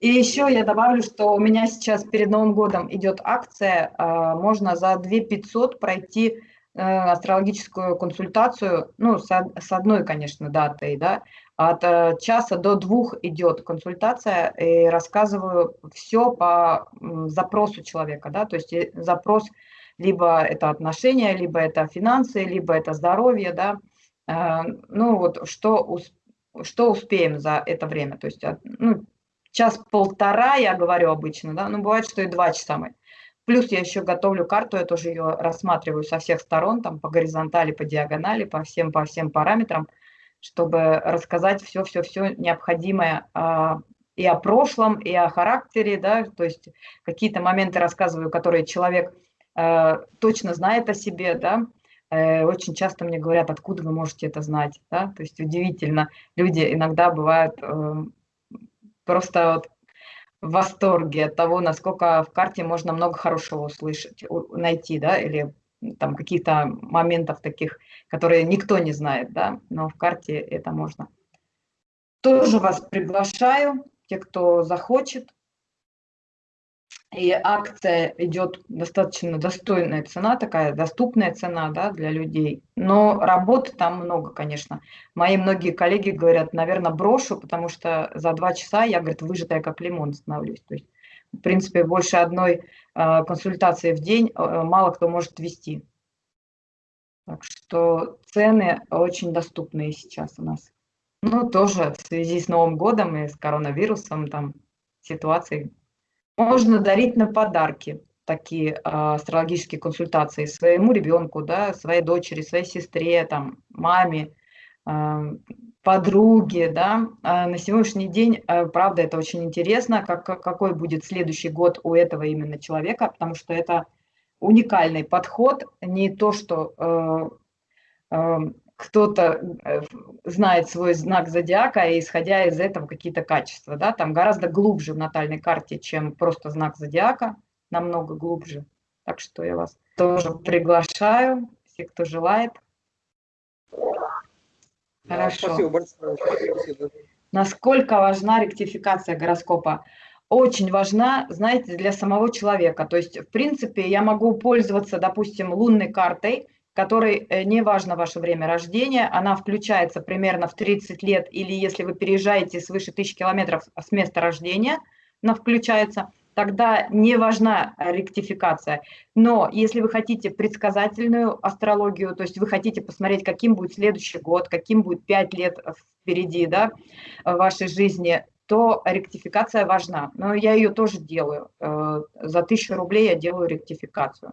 И еще я добавлю, что у меня сейчас перед Новым годом идет акция, а, можно за 2 500 пройти э, астрологическую консультацию, ну, с одной, конечно, датой, да, от э, часа до двух идет консультация, и рассказываю все по запросу человека, да, то есть э, запрос либо это отношения, либо это финансы, либо это здоровье, да, ну вот что, что успеем за это время, то есть ну, час-полтора, я говорю обычно, да, но бывает, что и два часа мы. Плюс я еще готовлю карту, я тоже ее рассматриваю со всех сторон, там по горизонтали, по диагонали, по всем, по всем параметрам, чтобы рассказать все-все-все необходимое а, и о прошлом, и о характере, да, то есть какие-то моменты рассказываю, которые человек а, точно знает о себе, да, э, очень часто мне говорят, откуда вы можете это знать, да, то есть удивительно, люди иногда бывают э, просто вот в восторге от того, насколько в карте можно много хорошего услышать, найти, да, или там каких-то моментов таких, которые никто не знает, да, но в карте это можно. Тоже вас приглашаю, те, кто захочет, и акция идет достаточно достойная цена, такая доступная цена да, для людей. Но работы там много, конечно. Мои многие коллеги говорят, наверное, брошу, потому что за два часа я, говорит, выжатая как лимон становлюсь. То есть, в принципе, больше одной э, консультации в день э, мало кто может вести. Так что цены очень доступные сейчас у нас. Ну, тоже в связи с Новым годом и с коронавирусом, там, ситуацией можно дарить на подарки такие э, астрологические консультации своему ребенку, да, своей дочери, своей сестре, там, маме, э, подруге, да. А на сегодняшний день, правда, это очень интересно, как, какой будет следующий год у этого именно человека, потому что это уникальный подход, не то, что кто-то э, знает свой знак зодиака, и исходя из этого какие-то качества, да, там гораздо глубже в натальной карте, чем просто знак зодиака, намного глубже. Так что я вас тоже приглашаю, все, кто желает. Хорошо. Спасибо большое. Спасибо. Насколько важна ректификация гороскопа? Очень важна, знаете, для самого человека. То есть, в принципе, я могу пользоваться, допустим, лунной картой, которой э, не важно ваше время рождения, она включается примерно в 30 лет, или если вы переезжаете свыше тысячи километров с места рождения, она включается, тогда не важна ректификация. Но если вы хотите предсказательную астрологию, то есть вы хотите посмотреть, каким будет следующий год, каким будет 5 лет впереди да, в вашей жизни, то ректификация важна. Но я ее тоже делаю. Э, за тысячу рублей я делаю ректификацию.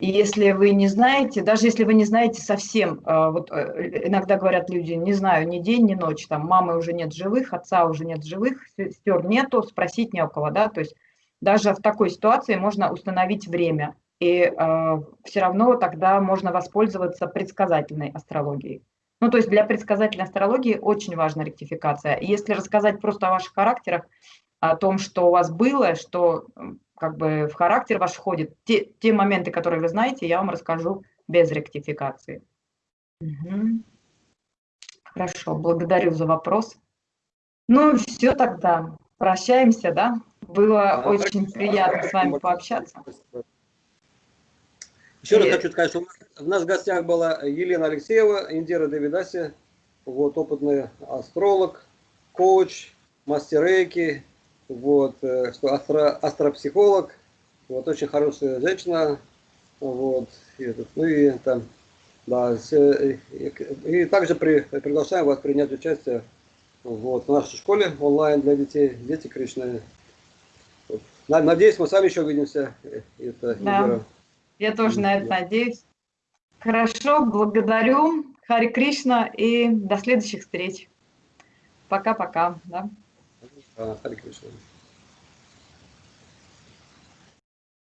И если вы не знаете, даже если вы не знаете совсем, а, вот э, иногда говорят люди, не знаю, ни день, ни ночь, там мамы уже нет живых, отца уже нет живых, сестер нету, спросить не у кого, да, то есть даже в такой ситуации можно установить время, и э, все равно тогда можно воспользоваться предсказательной астрологией. Ну, то есть для предсказательной астрологии очень важна ректификация. Если рассказать просто о ваших характерах, о том, что у вас было, что как бы в характер ваш входит. Те, те моменты, которые вы знаете, я вам расскажу без ректификации. Угу. Хорошо, благодарю за вопрос. Ну, все тогда. Прощаемся, да? Было да, очень так, приятно с вами пообщаться. Еще раз хочу сказать, что у нас в гостях была Елена Алексеева, Индира Давидаси, вот, опытный астролог, коуч, мастер рейки, вот, э, что астро, астропсихолог, вот, очень хорошая женщина, вот, и, ну и там, да, и, и также при, приглашаем вас принять участие вот, в нашей школе онлайн для детей, дети Кришны. Надеюсь, мы с вами еще увидимся. Это, да, я тоже на это надеюсь. Хорошо, благодарю. Хари Кришна и до следующих встреч. Пока-пока. Да? Хари Кришна.